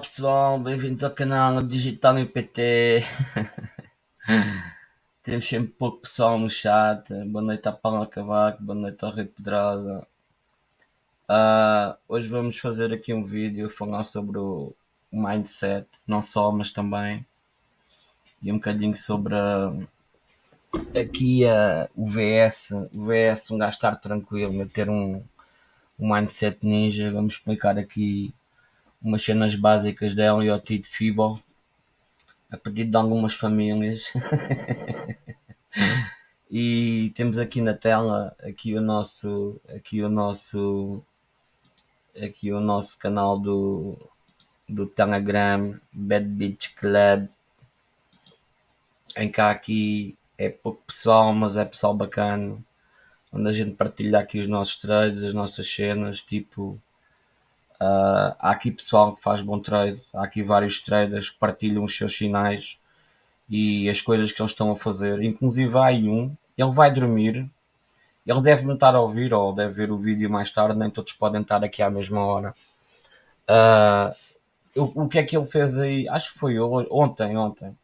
Olá pessoal, bem-vindos ao canal Digital IPT. Temos sempre pouco pessoal no chat. Boa noite à Paula Cavaco, boa noite ao Rei Pedrosa. Uh, hoje vamos fazer aqui um vídeo falar sobre o mindset, não só, mas também. E um bocadinho sobre uh, aqui uh, o VS. O VS, um gajo estar tranquilo, ter um, um mindset ninja. Vamos explicar aqui umas cenas básicas da LIOT de FIBO a pedido de algumas famílias. E temos aqui na tela aqui o nosso aqui o nosso aqui o nosso canal do do Telegram Bad Beach Club. Em cá aqui é pouco pessoal mas é pessoal bacana onde a gente partilha aqui os nossos trades as nossas cenas tipo Uh, há aqui pessoal que faz bom trade, há aqui vários traders que partilham os seus sinais e as coisas que eles estão a fazer. Inclusive há aí um, ele vai dormir, ele deve me estar a ouvir ou deve ver o vídeo mais tarde, nem todos podem estar aqui à mesma hora. Uh, o que é que ele fez aí? Acho que foi ontem, ontem.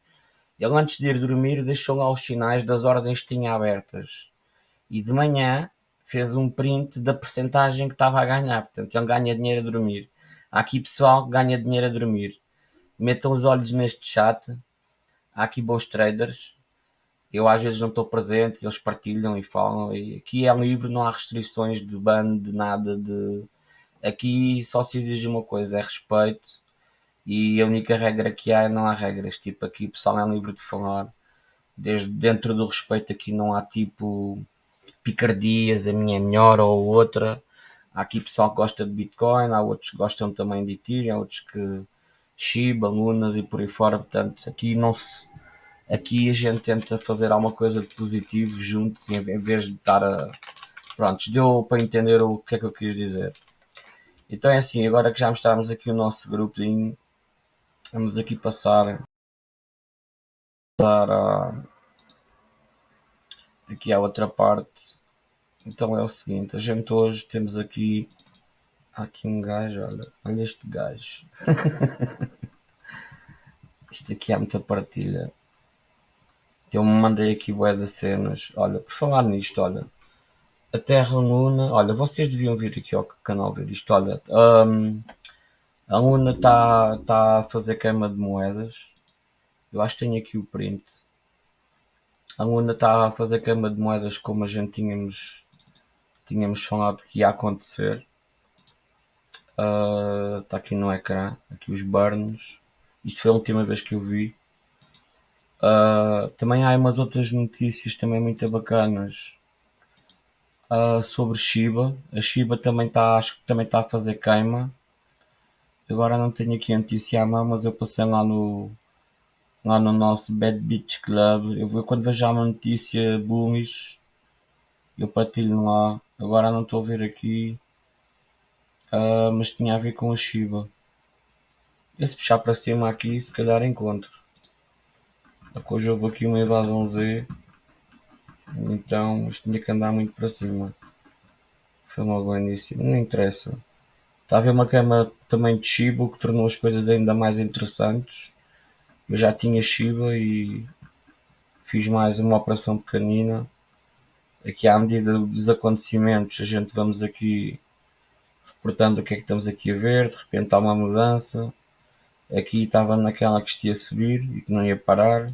Ele antes de ir dormir deixou lá os sinais das ordens que tinha abertas. E de manhã fez um print da percentagem que estava a ganhar. Portanto, ele ganha dinheiro a dormir. Há aqui pessoal que ganha dinheiro a dormir. Metam os olhos neste chat. Há aqui bons traders. Eu às vezes não estou presente, eles partilham e falam. E aqui é livre, não há restrições de ban, de nada. De... Aqui só se exige uma coisa, é respeito. E a única regra que há é não há regras. Tipo, aqui pessoal é livre de falar. Desde dentro do respeito aqui não há tipo picardias, a minha é melhor ou outra. Há aqui pessoal que gosta de Bitcoin, há outros que gostam também de Ethereum, há outros que Shiba, Lunas e por aí fora. Portanto, aqui não se. Aqui a gente tenta fazer alguma coisa de positivo juntos em vez de estar a. Prontos, deu para entender o que é que eu quis dizer. Então é assim, agora que já mostramos aqui o nosso grupinho, vamos aqui passar para aqui há outra parte. Então é o seguinte, a gente hoje temos aqui há aqui um gajo, olha, olha este gajo. Isto aqui há muita partilha. Eu me mandei aqui bué de cenas. Olha, por falar nisto, olha. A Terra Luna, olha, vocês deviam vir aqui ao canal ver isto, olha. Um, a Luna está tá a fazer queima de moedas. Eu acho que tenho aqui o print a Luna está a fazer queima de moedas como a gente tínhamos, tínhamos falado que ia acontecer. Uh, está aqui no ecrã, aqui os burns. Isto foi a última vez que eu vi. Uh, também há umas outras notícias também muito bacanas uh, sobre Shiba. A Shiba também está, acho que também está a fazer queima. Agora não tenho aqui a notícia à mão, mas eu passei lá no, lá no nosso Bad Beach Club. Eu, quando vejo uma notícia bullish, eu partilho lá. Agora não estou a ver aqui, uh, mas tinha a ver com a Shiba. E se puxar para cima aqui, se calhar encontro. Hoje houve aqui uma evasão Z, então isto tinha que andar muito para cima. Foi logo o início, não interessa. Está a haver uma cama também de Shiba, que tornou as coisas ainda mais interessantes. Eu já tinha Shiba e fiz mais uma operação pequenina. Aqui à medida dos acontecimentos a gente vamos aqui reportando o que é que estamos aqui a ver, de repente há uma mudança. Aqui estava naquela que isto ia subir e que não ia parar.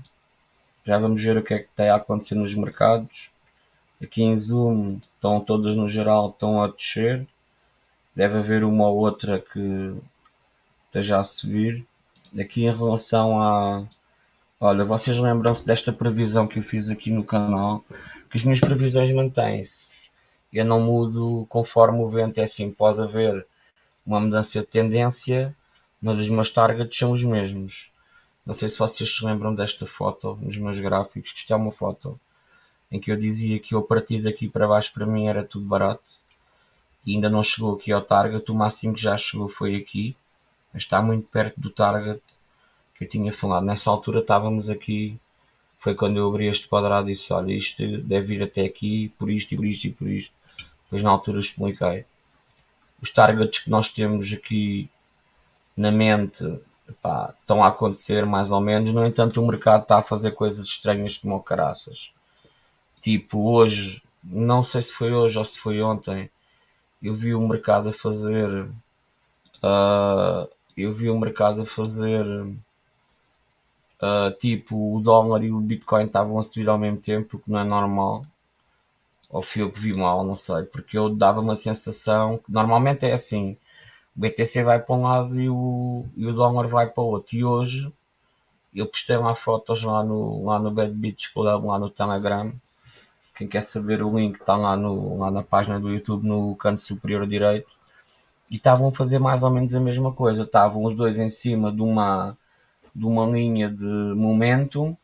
Já vamos ver o que é que está a acontecer nos mercados. Aqui em Zoom estão todas no geral estão a descer. Deve haver uma ou outra que esteja a subir aqui em relação a. Olha, vocês lembram-se desta previsão que eu fiz aqui no canal? Que as minhas previsões mantêm-se. Eu não mudo conforme o vento, é assim, pode haver uma mudança de tendência, mas os meus targets são os mesmos. Não sei se vocês se lembram desta foto nos meus gráficos, que isto é uma foto em que eu dizia que eu partir daqui para baixo para mim era tudo barato e ainda não chegou aqui ao target, o máximo que já chegou foi aqui, mas está muito perto do target que eu tinha falado. Nessa altura estávamos aqui, foi quando eu abri este quadrado e disse, olha, isto deve ir até aqui, por isto e por isto e por isto. Depois na altura expliquei. Os targets que nós temos aqui na mente epá, estão a acontecer mais ou menos, no entanto o mercado está a fazer coisas estranhas como o caraças. Tipo, hoje, não sei se foi hoje ou se foi ontem, eu vi o mercado a fazer. Uh, eu vi o mercado a fazer. Uh, tipo, o dólar e o Bitcoin estavam a subir ao mesmo tempo, o que não é normal. Ou fui eu que vi mal, não sei. Porque eu dava uma sensação que normalmente é assim: o BTC vai para um lado e o, e o dólar vai para o outro. E hoje eu postei lá fotos lá no, lá no Bad Beach Club, lá no Telegram quem quer saber o link está lá, no, lá na página do YouTube no canto superior direito. E estavam a fazer mais ou menos a mesma coisa. Estavam os dois em cima de uma, de uma linha de momento.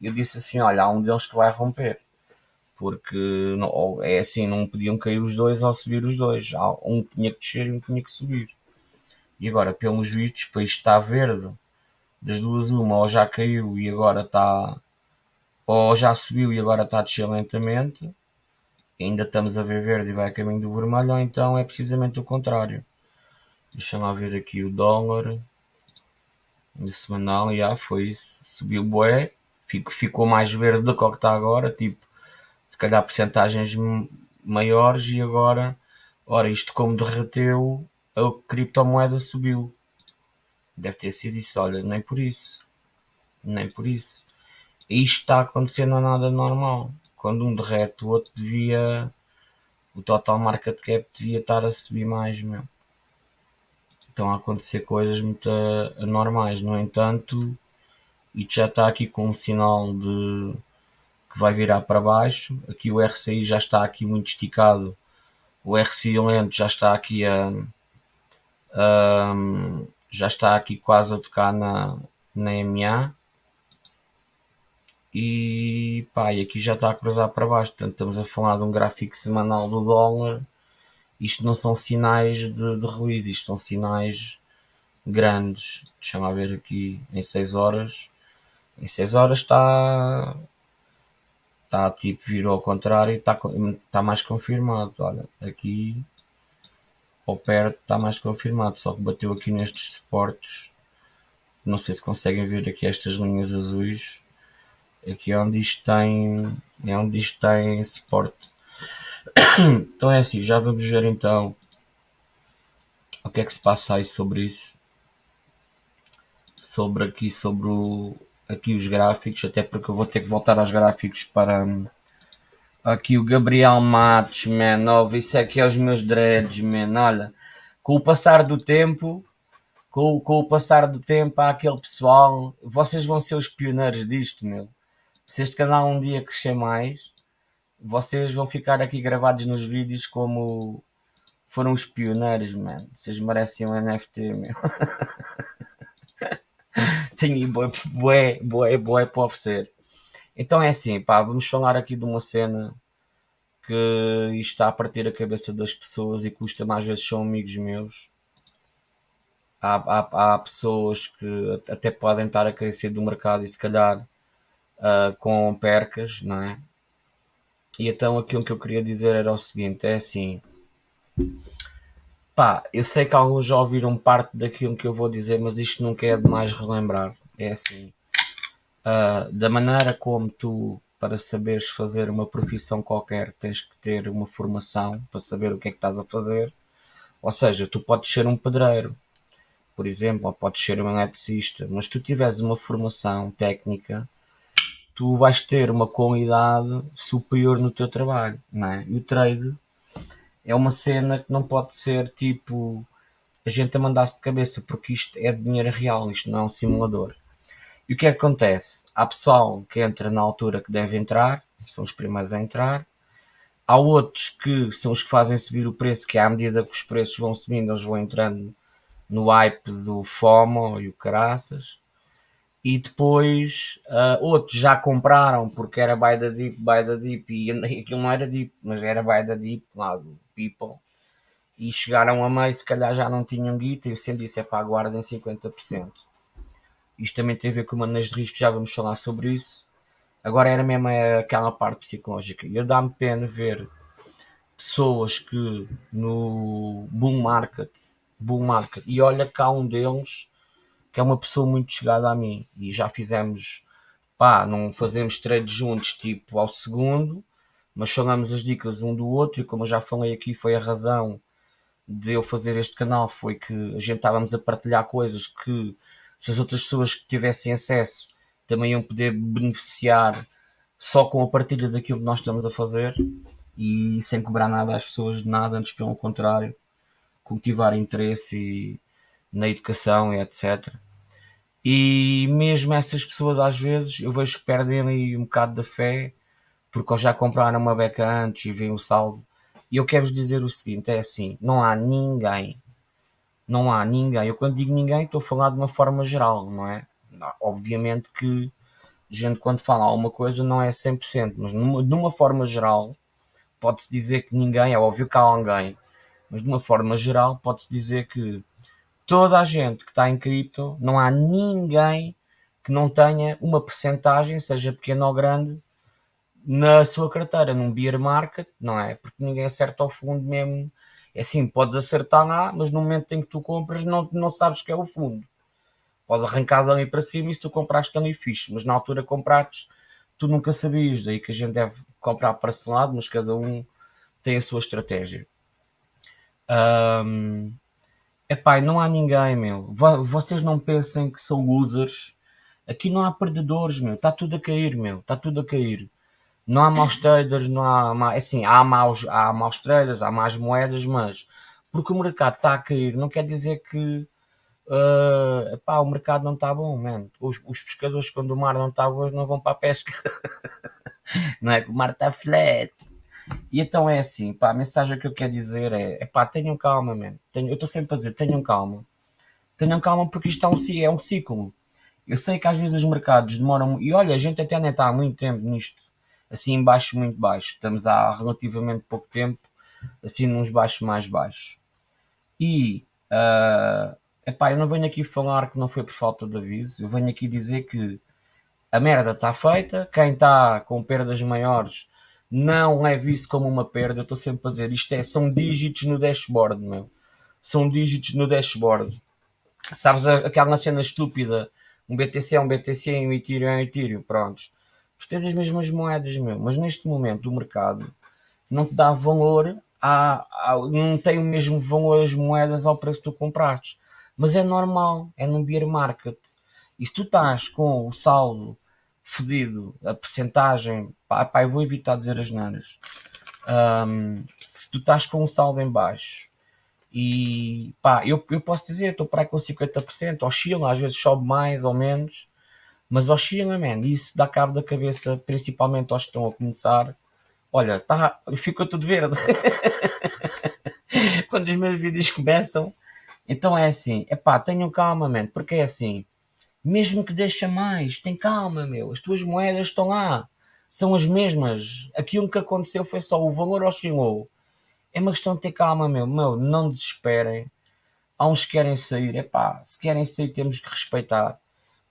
E eu disse assim: Olha, há um deles que vai romper. Porque não, é assim, não podiam cair os dois ou subir os dois. Um tinha que descer e um tinha que subir. E agora, pelos vistos, para isto está verde, das duas, uma ou já caiu e agora está ou já subiu e agora está a descer lentamente, ainda estamos a ver verde e vai a caminho do vermelho, ou então é precisamente o contrário. Deixa lá ver aqui o dólar de semanal, e ah, foi isso, subiu bué, ficou mais verde do que o que está agora, tipo, se calhar porcentagens maiores e agora, ora, isto como derreteu, a criptomoeda subiu. Deve ter sido isso, olha, nem por isso. Nem por isso isto está acontecendo não é nada normal. Quando um derrete, o outro devia. O total market cap devia estar a subir mais, meu. Estão a acontecer coisas muito anormais. No entanto, isto já está aqui com um sinal de que vai virar para baixo. Aqui o RCI já está aqui muito esticado. O RCI lento já está aqui a, a já está aqui quase a tocar na, na MA e pá, e aqui já está a cruzar para baixo, portanto estamos a falar de um gráfico semanal do dólar. Isto não são sinais de, de ruído, isto são sinais grandes. Deixa-me ver aqui em 6 horas. Em 6 horas está está tipo virou ao contrário está, está mais confirmado. Olha, aqui ao perto está mais confirmado, só que bateu aqui nestes suportes. Não sei se conseguem ver aqui estas linhas azuis Aqui é onde isto tem, é onde isto tem suporte. Então é assim, já vamos ver então o que é que se passa aí sobre isso. Sobre aqui, sobre o, aqui os gráficos, até porque eu vou ter que voltar aos gráficos para aqui o Gabriel Matos, man, oh, isso aqui é os meus dreads, man, olha, com o passar do tempo, com, com o passar do tempo há aquele pessoal, vocês vão ser os pioneiros disto, meu se este canal um dia crescer mais, vocês vão ficar aqui gravados nos vídeos como foram os pioneiros, mano. Vocês merecem um NFT, meu. Tenho bué, bué, bué para oferecer. Então é assim, pá, vamos falar aqui de uma cena que está a partir a cabeça das pessoas e custa mais vezes são amigos meus. Há, há, há pessoas que até podem estar a crescer do mercado e se calhar uh, com percas, não é? E então aquilo que eu queria dizer era o seguinte: é assim, pá, eu sei que alguns já ouviram parte daquilo que eu vou dizer, mas isto nunca é demais relembrar. É assim, uh, da maneira como tu, para saberes fazer uma profissão qualquer, tens que ter uma formação para saber o que é que estás a fazer. Ou seja, tu podes ser um pedreiro, por exemplo, ou podes ser um eletricista, mas tu tiveres uma formação técnica, tu vais ter uma qualidade superior no teu trabalho, não é? E o trade é uma cena que não pode ser tipo a gente a mandar-se de cabeça, porque isto é dinheiro real, isto não é um simulador. E o que é que acontece? Há pessoal que entra na altura que deve entrar, são os primeiros a entrar. Há outros que são os que fazem subir o preço, que à medida que os preços vão subindo, eles vão entrando no hype do FOMO e o caraças. E depois uh, outros já compraram porque era buy the deep, buy the deep e aquilo não era deep, mas era buy the deep lá do People. E chegaram a meio, se calhar já não tinham guita e eu sempre disse, é pá, guardem 50%. Isto também tem a ver com manejo de risco, já vamos falar sobre isso. Agora era mesmo aquela parte psicológica. E dá-me pena ver pessoas que no bull market, bull market, e olha cá um deles que é uma pessoa muito chegada a mim e já fizemos, pá, não fazemos trades juntos tipo ao segundo, mas falamos as dicas um do outro e como eu já falei aqui foi a razão de eu fazer este canal foi que a gente estávamos a partilhar coisas que se as outras pessoas que tivessem acesso também iam poder beneficiar só com a partilha daquilo que nós estamos a fazer e sem cobrar nada às pessoas de nada, antes pelo contrário, cultivar interesse na educação e etc. E mesmo essas pessoas às vezes eu vejo que perdem ali um bocado da fé porque já compraram uma beca antes e vem o saldo. E eu quero-vos dizer o seguinte: é assim, não há ninguém, não há ninguém. Eu quando digo ninguém estou a falar de uma forma geral, não é? Obviamente que gente quando fala alguma coisa não é 100%, mas numa, numa forma geral pode-se dizer que ninguém, é óbvio que há alguém, mas de uma forma geral pode-se dizer que toda a gente que está em cripto, não há ninguém que não tenha uma percentagem, seja pequena ou grande, na sua carteira, num beer market, não é? Porque ninguém acerta ao fundo mesmo. É assim, podes acertar lá, mas no momento em que tu compras, não, não sabes que é o fundo. Pode arrancar dali para cima e se tu compraste ali fixe, mas na altura compraste, tu nunca sabias. Daí que a gente deve comprar parcelado, mas cada um tem a sua estratégia. Um, epá, não há ninguém, meu. Vocês não pensem que são losers. Aqui não há perdedores, meu. Está tudo a cair, meu. Está tudo a cair. Não há maus traders, não há. Assim, há maus, há maus traders, há más moedas, mas porque o mercado está a cair, não quer dizer que epá, o mercado não está bom. Os, os pescadores, quando o mar não está bom, não vão para a pesca. não é que o mar está flat. E então é assim, pá, a mensagem que eu quero dizer é, é pá, tenham calma, man. Tenho, eu estou sempre a dizer, tenham calma. Tenham calma porque isto é um, é um ciclo. Eu sei que às vezes os mercados demoram, e olha, a gente até nem está há muito tempo nisto, assim baixo, muito baixo. Estamos há relativamente pouco tempo, assim nos baixos mais baixos. E, uh, epá, eu não venho aqui falar que não foi por falta de aviso, eu venho aqui dizer que a merda está feita, quem está com perdas maiores não leve isso como uma perda, eu estou sempre a dizer, isto é, são dígitos no dashboard, meu. São dígitos no dashboard. Sabes aquela cena estúpida, um BTC é um BTC e um Ethereum é um Ethereum, prontos. Tu tens as mesmas moedas, meu, mas neste momento o mercado não te dá valor, a, a, não tem o mesmo valor as moedas ao preço que tu compraste. Mas é normal, é num bear market. E se tu estás com o saldo fedido, a percentagem, pá, pá, eu vou evitar dizer as nanas. Um, se tu estás com um saldo em baixo e pá, eu, eu posso dizer, estou para aí com 50%, oscila, às vezes sobe mais ou menos, mas oscila, man, isso dá cabo da cabeça, principalmente aos que estão a começar. Olha, tá, fica tudo verde. Quando os meus vídeos começam, então é assim, é pá, tenham calma, man, porque é assim, mesmo que deixa mais, tem calma, meu. As tuas moedas estão lá. São as mesmas. Aquilo que aconteceu foi só o valor oscilou. É uma questão de ter calma, meu. Meu, não desesperem. Há uns que querem sair. É pá, se querem sair temos que respeitar.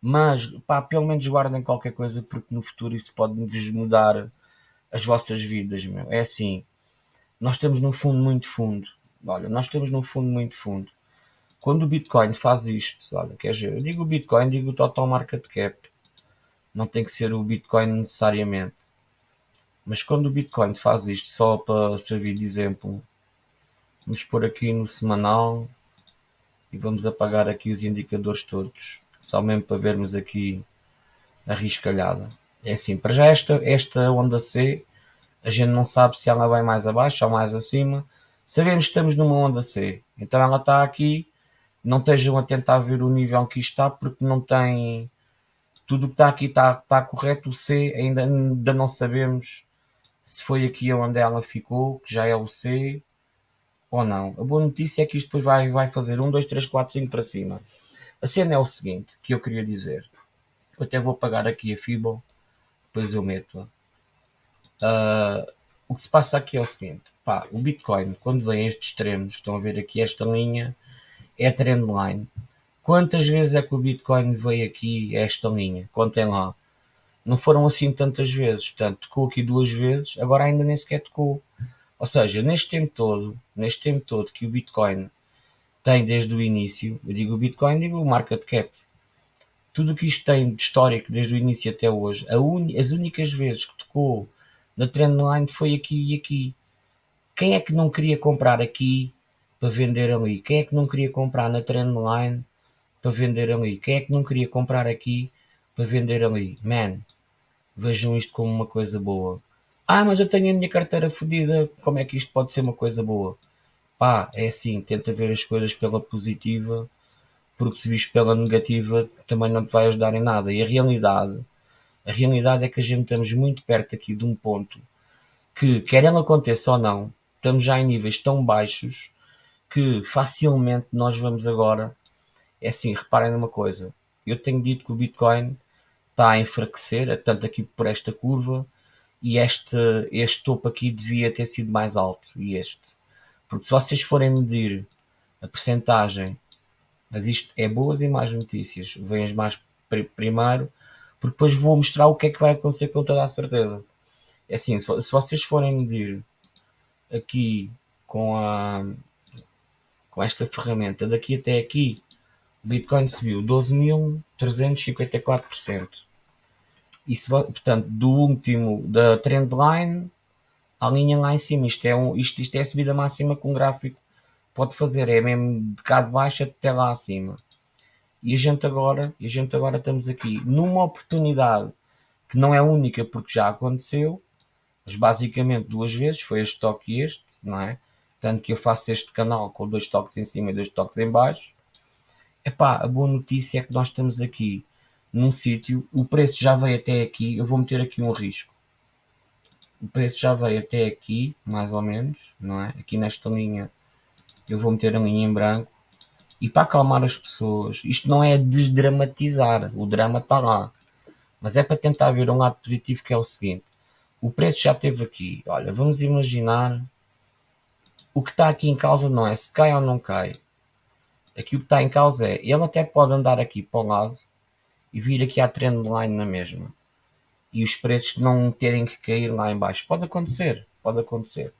Mas, pá, pelo menos guardem qualquer coisa porque no futuro isso pode desmudar as vossas vidas, meu. É assim, nós temos no fundo muito fundo. Olha, nós temos no fundo muito fundo. Quando o Bitcoin faz isto, olha, quer dizer, eu digo o Bitcoin, digo o total market cap. Não tem que ser o Bitcoin necessariamente. Mas quando o Bitcoin faz isto, só para servir de exemplo, vamos pôr aqui no semanal e vamos apagar aqui os indicadores todos, só mesmo para vermos aqui a riscalhada. É assim, para já esta, esta onda C, a gente não sabe se ela vai mais abaixo ou mais acima. Sabemos que estamos numa onda C, então ela está aqui não estejam a tentar ver o nível que está, porque não tem. Tudo que está aqui está, está correto. O C ainda, ainda não sabemos se foi aqui onde ela ficou, que já é o C, ou não. A boa notícia é que isto depois vai, vai fazer 1, 2, 3, 4, 5 para cima. A cena é o seguinte, que eu queria dizer. Eu até vou pagar aqui a FIBO, depois eu meto-a. Uh, o que se passa aqui é o seguinte, pá, o Bitcoin, quando vem estes extremos, estão a ver aqui esta linha, é trendline. Quantas vezes é que o Bitcoin veio aqui a esta linha? Contem lá. Não foram assim tantas vezes, portanto, tocou aqui duas vezes, agora ainda nem sequer tocou. Ou seja, neste tempo todo, neste tempo todo que o Bitcoin tem desde o início, eu digo o Bitcoin, digo o market cap, tudo o que isto tem de histórico desde o início até hoje, un... as únicas vezes que tocou na trendline foi aqui e aqui. Quem é que não queria comprar aqui para vender ali? Quem é que não queria comprar na trendline para vender ali? Quem é que não queria comprar aqui para vender ali? Man, vejam isto como uma coisa boa. Ah, mas eu tenho a minha carteira fodida, como é que isto pode ser uma coisa boa? Pá, é assim, tenta ver as coisas pela positiva, porque se visto pela negativa também não te vai ajudar em nada. E a realidade a realidade é que a gente estamos muito perto aqui de um ponto que, quer ele aconteça ou não, estamos já em níveis tão baixos que facilmente nós vamos agora. É assim, reparem numa coisa. Eu tenho dito que o Bitcoin está a enfraquecer, tanto aqui por esta curva, e este, este topo aqui devia ter sido mais alto. E este. Porque se vocês forem medir a percentagem, mas isto é boas e más notícias, vem as mais primeiro porque depois vou mostrar o que é que vai acontecer com toda a certeza. É assim, se, se vocês forem medir aqui com a com esta ferramenta daqui até aqui, o Bitcoin subiu 12.354%. Isso, portanto, do último da trendline à linha lá em cima. Isto é, um, isto, isto é a subida máxima que um gráfico pode fazer. É mesmo de cá de baixo até lá acima. E a gente agora, a gente agora estamos aqui numa oportunidade que não é única porque já aconteceu, mas basicamente duas vezes, foi este toque e este, não é? Tanto que eu faço este canal com dois toques em cima e dois toques em baixo. Epá, a boa notícia é que nós estamos aqui num sítio, o preço já veio até aqui, eu vou meter aqui um risco. O preço já veio até aqui, mais ou menos, não é? Aqui nesta linha, eu vou meter a linha em branco e para acalmar as pessoas. Isto não é desdramatizar, o drama está lá. Mas é para tentar ver um lado positivo que é o seguinte: o preço já esteve aqui. Olha, vamos imaginar o que está aqui em causa não é se cai ou não cai. Aqui o que está em causa é ele até pode andar aqui para o lado e vir aqui à trendline na mesma. E os preços não terem que cair lá em baixo. Pode acontecer, pode acontecer.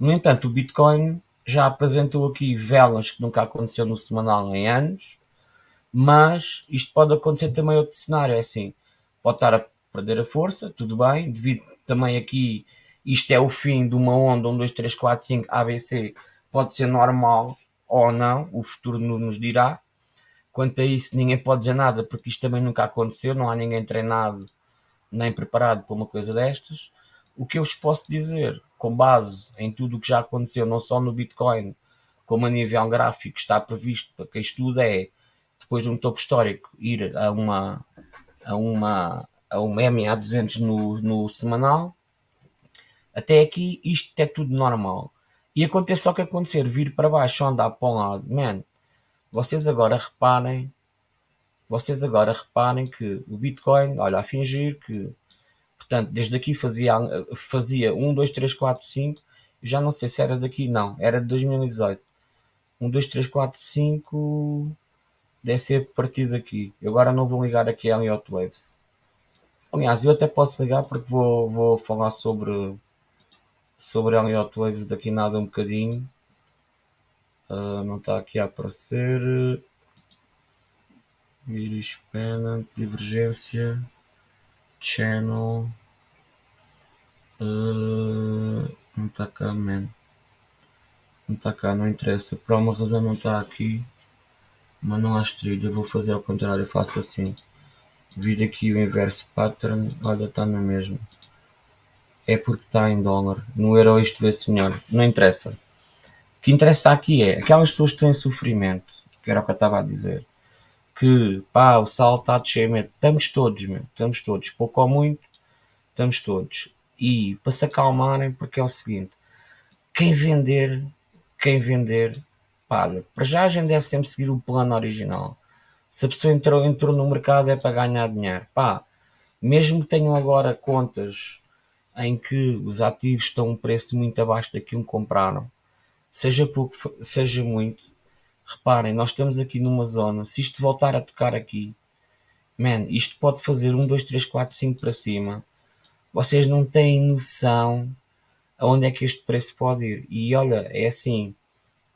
No entanto, o Bitcoin já apresentou aqui velas que nunca aconteceu no semanal em anos, mas isto pode acontecer também outro cenário, é assim, pode estar a perder a força, tudo bem, devido também aqui, isto é o fim de uma onda, 1, 2, 3, 4, 5, ABC, pode ser normal ou não, o futuro nos dirá. Quanto a isso, ninguém pode dizer nada, porque isto também nunca aconteceu, não há ninguém treinado nem preparado para uma coisa destas. O que eu vos posso dizer com base em tudo o que já aconteceu, não só no Bitcoin, como a nível gráfico está previsto para quem estuda, é depois de um topo histórico ir a uma a uma a uma MA200 no, no semanal. Até aqui isto é tudo normal. E acontece só que acontecer, vir para baixo andar para um lado, man, vocês agora reparem, vocês agora reparem que o Bitcoin, olha, a fingir que Portanto, desde aqui fazia, fazia 1, 2, 3, 4, 5. Já não sei se era daqui, não. Era de 2018. 1, 2, 3, 4, 5. Deve ser a partir daqui. Eu agora não vou ligar aqui a Elliot Waves. Aliás, eu até posso ligar porque vou, vou falar sobre sobre Elliot Waves daqui nada um bocadinho. Uh, não está aqui a aparecer. Iris Pennant, divergência channel. Uh, não está cá man. Não está cá, não interessa. Por alguma razão não está aqui. Mas não há trilha, vou fazer ao contrário, faço assim. Vir aqui o inverso pattern, olha está na mesma é porque está em dólar no euro isto vê-se melhor, não interessa o que interessa aqui é aquelas pessoas que em sofrimento que era o que eu estava a dizer que pá, o sal está descer, mesmo. estamos todos, mesmo. estamos todos, pouco ou muito, estamos todos. E para se acalmarem, porque é o seguinte: quem vender quem vender, pá, para já a gente deve sempre seguir o plano original. Se a pessoa entrou, entrou no mercado é para ganhar dinheiro. Pá, mesmo que tenham agora contas em que os ativos estão um preço muito abaixo daquilo que compraram, seja pouco, seja muito, reparem, nós estamos aqui numa zona, se isto voltar a tocar aqui, man, isto pode fazer 1, 2, 3, 4, 5 para cima. Vocês não têm noção aonde é que este preço pode ir. E olha, é assim,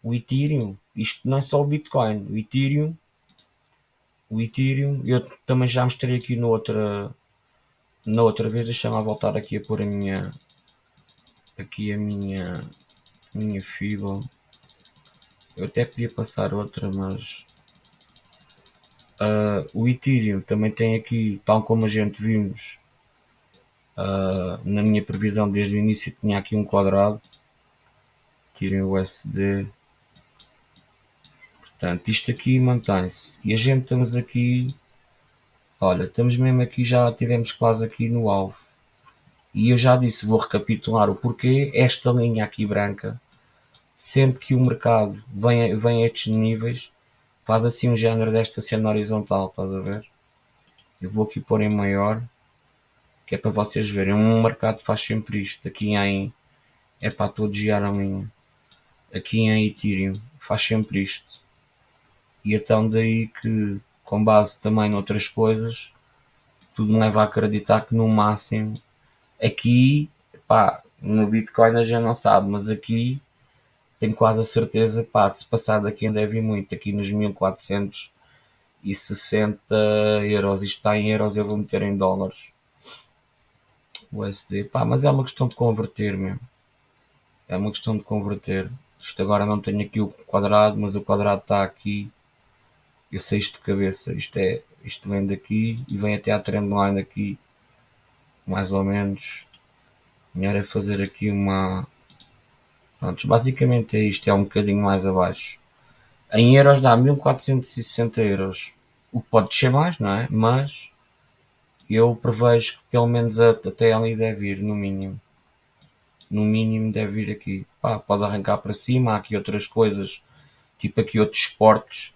o Ethereum, isto não é só o Bitcoin, o Ethereum, o Ethereum, eu também já mostrei aqui no outra, na outra vez, deixa-me voltar aqui a pôr a minha, aqui a minha, minha fibra. Eu até podia passar outra, mas uh, o Ethereum também tem aqui, tal como a gente vimos uh, na minha previsão desde o início, tinha aqui um quadrado. Tirem o SD. Portanto, isto aqui mantém-se. E a gente estamos aqui. Olha, estamos mesmo aqui, já tivemos quase aqui no alvo. E eu já disse, vou recapitular o porquê. Esta linha aqui branca sempre que o mercado vem, vem a estes níveis, faz assim um género desta cena horizontal, estás a ver? Eu vou aqui pôr em maior, que é para vocês verem. Um mercado faz sempre isto. Aqui em. É para todos girar a linha. Aqui em Ethereum faz sempre isto. E então daí que, com base também noutras coisas, tudo me leva a acreditar que no máximo aqui, pá, no Bitcoin a gente não sabe, mas aqui tenho quase a certeza pá, que se passar daqui ainda deve ir muito, aqui nos 1460 euros, isto está em euros, eu vou meter em dólares. USD, pá, mas é uma questão de converter mesmo. É uma questão de converter. Isto agora não tenho aqui o quadrado, mas o quadrado está aqui. Eu sei isto de cabeça. Isto é, isto vem daqui e vem até a trendline aqui, mais ou menos. Melhor é fazer aqui uma, Pronto, basicamente é isto, é um bocadinho mais abaixo. Em euros dá 1460 euros. O que pode descer mais, não é? Mas eu prevejo que pelo menos até ali deve ir, no mínimo. No mínimo deve ir aqui. Pá, pode arrancar para cima, há aqui outras coisas, tipo aqui outros esportes.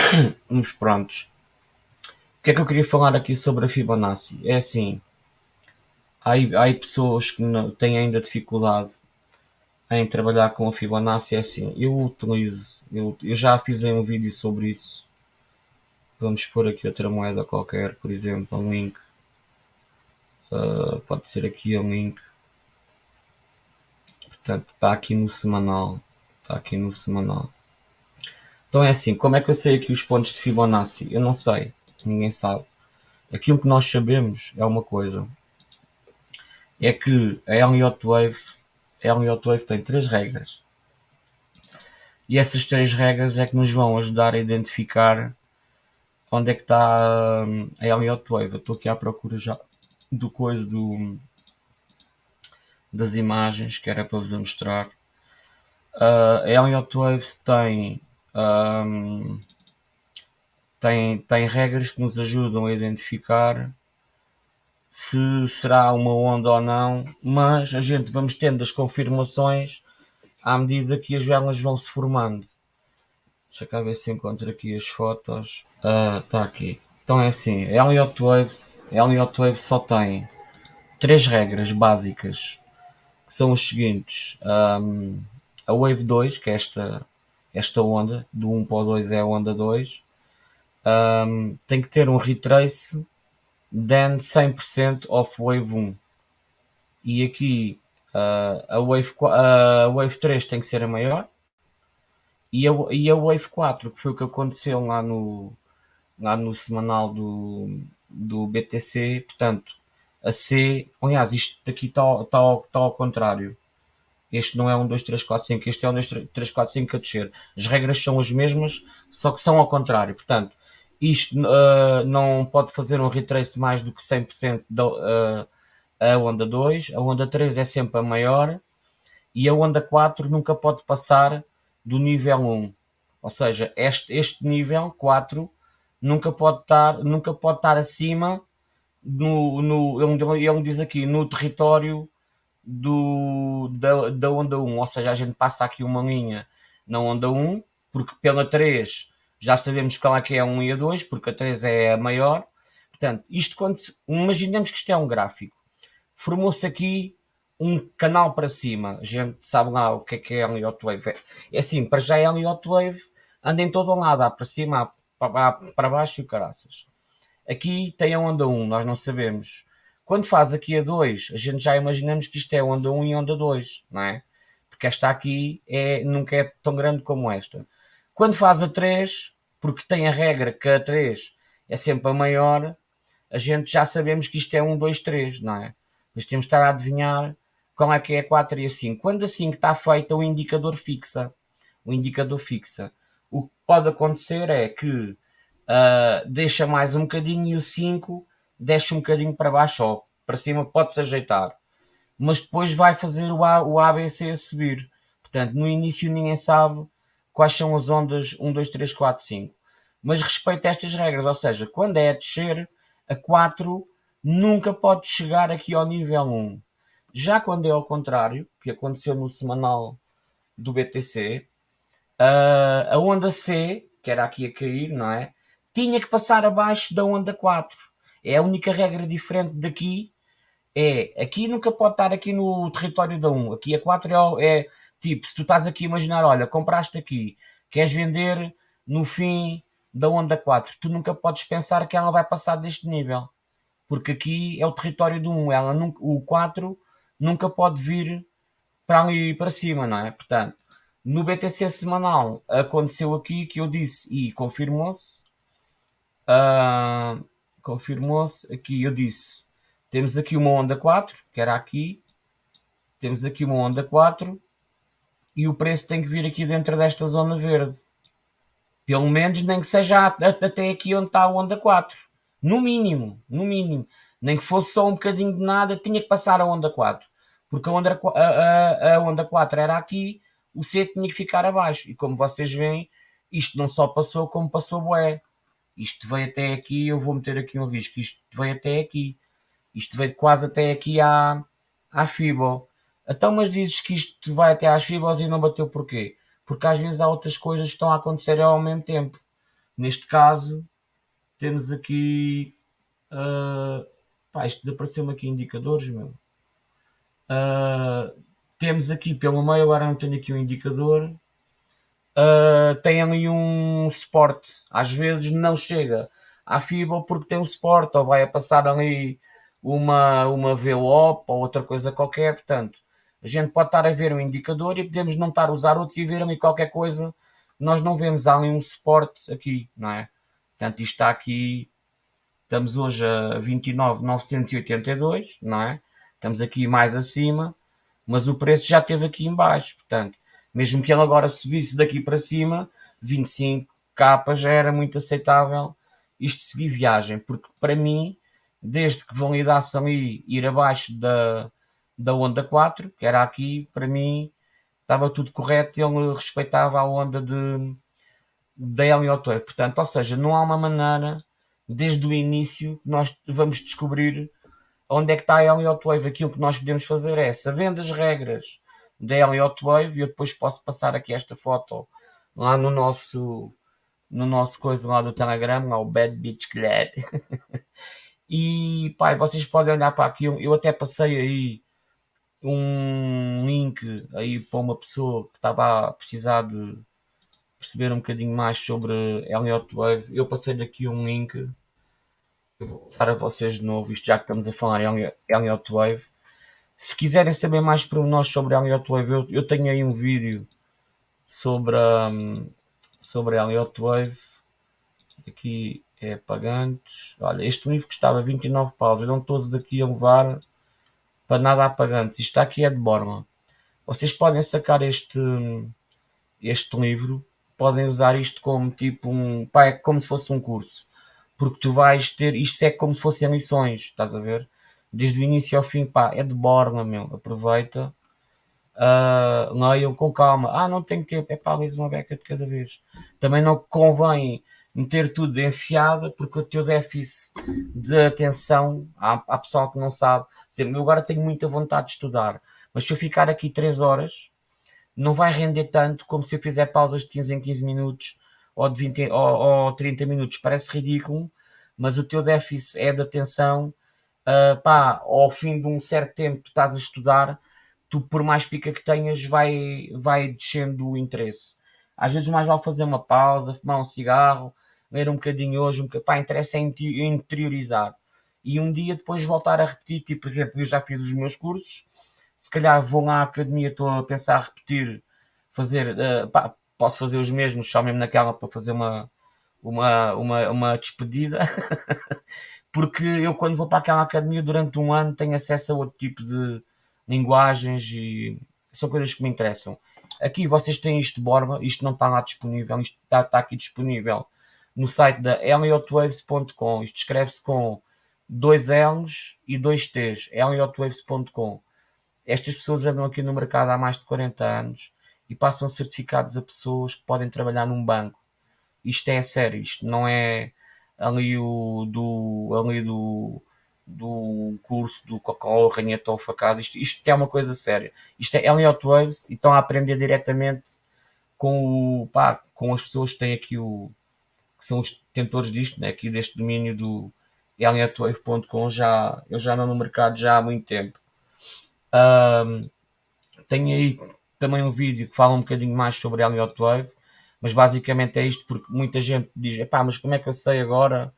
Uns prontos. O que é que eu queria falar aqui sobre a Fibonacci? É assim, há, há pessoas que não, têm ainda dificuldade em trabalhar com a Fibonacci é assim, eu utilizo, eu, eu já fiz um vídeo sobre isso. Vamos pôr aqui outra moeda qualquer, por exemplo, um link. Uh, pode ser aqui um link. Portanto, está aqui no semanal. Está aqui no semanal. Então é assim, como é que eu sei aqui os pontos de Fibonacci? Eu não sei, ninguém sabe. Aquilo que nós sabemos é uma coisa. É que a Elliott Wave Elliott Wave tem três regras. E essas três regras é que nos vão ajudar a identificar onde é que está hum, a Elliott Wave. Eu estou aqui à procura já do coisa do, das imagens que era para vos mostrar. Uh, a Elliott Waves tem, um, tem, tem regras que nos ajudam a identificar se será uma onda ou não, mas a gente vamos tendo as confirmações à medida que as velas vão se formando. Deixa cá ver se encontro aqui as fotos. Está ah, aqui. Então é assim, Elliott Waves, Elliott Waves só tem três regras básicas, que são os seguintes. Um, a Wave 2, que é esta, esta onda, do 1 para o 2 é a onda 2, um, tem que ter um retrace then 100% of Wave 1. E aqui uh, a, Wave, a Wave 3 tem que ser a maior. E a, e a Wave 4, que foi o que aconteceu lá no, lá no semanal do, do BTC, portanto, a C, aliás, isto daqui está tá, tá ao contrário. Este não é um 2, 3, 4, 5, este é um 2, 3, 4, 5 a descer. As regras são as mesmas, só que são ao contrário. Portanto, isto uh, não pode fazer um retrace mais do que 100% da uh, a onda 2, a onda 3 é sempre a maior e a onda 4 nunca pode passar do nível 1. Ou seja, este, este nível 4 nunca pode estar, nunca pode estar acima no, no ele, ele diz aqui no território do, da, da onda 1, ou seja, a gente passa aqui uma linha na onda 1, porque pela 3 já sabemos qual é que é a 1 e a 2, porque a 3 é a maior. Portanto, isto quando imaginemos que isto é um gráfico. Formou-se aqui um canal para cima. A gente sabe lá o que é que é Elliott Wave. É assim, para já é Elliott Wave anda em todo lado, há para cima, há para baixo e caraças. Aqui tem a onda 1, nós não sabemos. Quando faz aqui a 2, a gente já imaginamos que isto é onda 1 e onda 2, não é? Porque esta aqui é, nunca é tão grande como esta. Quando faz a 3, porque tem a regra que a 3 é sempre a maior, a gente já sabemos que isto é 1, 2, 3, não é? Mas temos de estar a adivinhar qual é que é a 4 e a 5. Quando a 5 está feita, o indicador fixa. O indicador fixa. O que pode acontecer é que uh, deixa mais um bocadinho e o 5 desce um bocadinho para baixo ou para cima, pode-se ajeitar. Mas depois vai fazer o, a, o ABC a subir. Portanto, no início ninguém sabe quais são as ondas 1, 2, 3, 4, 5. Mas respeita estas regras, ou seja, quando é a descer, a 4 nunca pode chegar aqui ao nível 1. Já quando é ao contrário, que aconteceu no semanal do BTC, a onda C, que era aqui a cair, não é? Tinha que passar abaixo da onda 4. É a única regra diferente daqui. É, aqui nunca pode estar aqui no território da 1. Aqui a 4 é, é tipo, se tu estás aqui a imaginar, olha, compraste aqui, queres vender no fim da onda 4, tu nunca podes pensar que ela vai passar deste nível. Porque aqui é o território do 1. Ela nunca, o 4 nunca pode vir para ali para cima, não é? Portanto, no BTC semanal aconteceu aqui que eu disse e confirmou-se. Uh, confirmou-se aqui, eu disse. Temos aqui uma onda 4, que era aqui. Temos aqui uma onda 4 e o preço tem que vir aqui dentro desta zona verde. Pelo menos nem que seja até aqui onde está a onda 4. No mínimo, no mínimo. Nem que fosse só um bocadinho de nada, tinha que passar a onda 4. Porque a onda, a, a, a onda 4 era aqui, o C tinha que ficar abaixo. E como vocês veem, isto não só passou, como passou bué. Isto veio até aqui, eu vou meter aqui um risco. Isto veio até aqui. Isto veio quase até aqui à, à Fibo. Então, mas dizes que isto vai até às Fibos e não bateu porquê? Porque às vezes há outras coisas que estão a acontecer ao mesmo tempo. Neste caso, temos aqui. Uh, pá, isto desapareceu-me aqui indicadores, meu. Uh, temos aqui pelo meio, agora não tenho aqui um indicador. Uh, tem ali um suporte. Às vezes não chega à fibra porque tem um suporte, ou vai a passar ali uma, uma VOP ou outra coisa qualquer. Portanto, a gente pode estar a ver um indicador e podemos não estar a usar outros e ver ali qualquer coisa. Nós não vemos ali um suporte aqui, não é? Portanto, isto está aqui. Estamos hoje a 29,982, não é? Estamos aqui mais acima, mas o preço já esteve aqui embaixo. Portanto, mesmo que ele agora subisse daqui para cima, 25 capas já era muito aceitável isto seguir viagem, porque para mim, desde que validasse ali ir abaixo da, da onda 4, que era aqui, para mim estava tudo correto, ele respeitava a onda de da Elliott Portanto, ou seja, não há uma maneira desde o início que nós vamos descobrir onde é que está a Elliott Wave. Aquilo que nós podemos fazer é, sabendo as regras da Elliott Wave, eu depois posso passar aqui esta foto lá no nosso no nosso coisa lá do Telegram, lá o Bad Beach Glad. e pai, vocês podem olhar para aqui, eu até passei aí um link aí para uma pessoa que estava a precisar de perceber um bocadinho mais sobre Elliott Wave. Eu passei aqui um link eu vou passar a vocês de novo, isto já que estamos a falar em Elliott Wave. Se quiserem saber mais por nós sobre Elliott Wave, eu, eu tenho aí um vídeo sobre, um, sobre Elliott Wave. Aqui é pagantes. Olha, este livro custava 29 paus. Não todos aqui a levar para nada a pagantes. Isto aqui é de Borma. Vocês podem sacar este, este livro, podem usar isto como tipo um. Pá, é como se fosse um curso porque tu vais ter, isto é como se fossem lições, estás a ver? Desde o início ao fim, pá, é de borna, meu, aproveita, uh, leiam com calma, ah, não tenho tempo, é pá, lês uma beca de cada vez. Também não convém meter tudo de enfiada, porque o teu déficit de atenção, há, há pessoal que não sabe, dizer, eu agora tenho muita vontade de estudar, Mas se eu ficar aqui 3 horas, não vai render tanto como se eu fizer pausas de 15 em 15 minutos ou de 20 ou, ou 30 minutos. Parece ridículo, mas o teu déficit é de atenção. Uh, pá, ao fim de um certo tempo tu estás a estudar, tu por mais pica que tenhas vai, vai descendo o interesse. Às vezes mais vale fazer uma pausa, fumar um cigarro, ler um bocadinho hoje, um bocadinho, pá, interessa é interiorizar. E um dia depois voltar a repetir, tipo, por exemplo, eu já fiz os meus cursos, se calhar vou lá à academia, estou a pensar a repetir, fazer, uh, pá, posso fazer os mesmos, só mesmo naquela para fazer uma, uma, uma, uma despedida, porque eu quando vou para aquela academia durante um ano tenho acesso a outro tipo de linguagens e são coisas que me interessam. Aqui vocês têm isto de borba, isto não está lá disponível, isto está, está aqui disponível no site da eliotwaves.com. Isto escreve-se com dois L's e dois T's, eliotwaves.com. Estas pessoas andam aqui no mercado há mais de 40 anos e passam certificados a pessoas que podem trabalhar num banco. Isto é sério, isto não é ali o do, ali do, do curso do Cocó, Ranheta ou Facado. Isto, isto é uma coisa séria. Isto é Elliot Waves e estão a aprender diretamente com, o, pá, com as pessoas que têm aqui o que são os detentores disto, né, aqui deste domínio do EliotWave.com já eu já ando no mercado já há muito tempo. Um, tenho aí também um vídeo que fala um bocadinho mais sobre Elliot Wave, mas basicamente é isto porque muita gente diz, epá, mas como é que eu sei agora,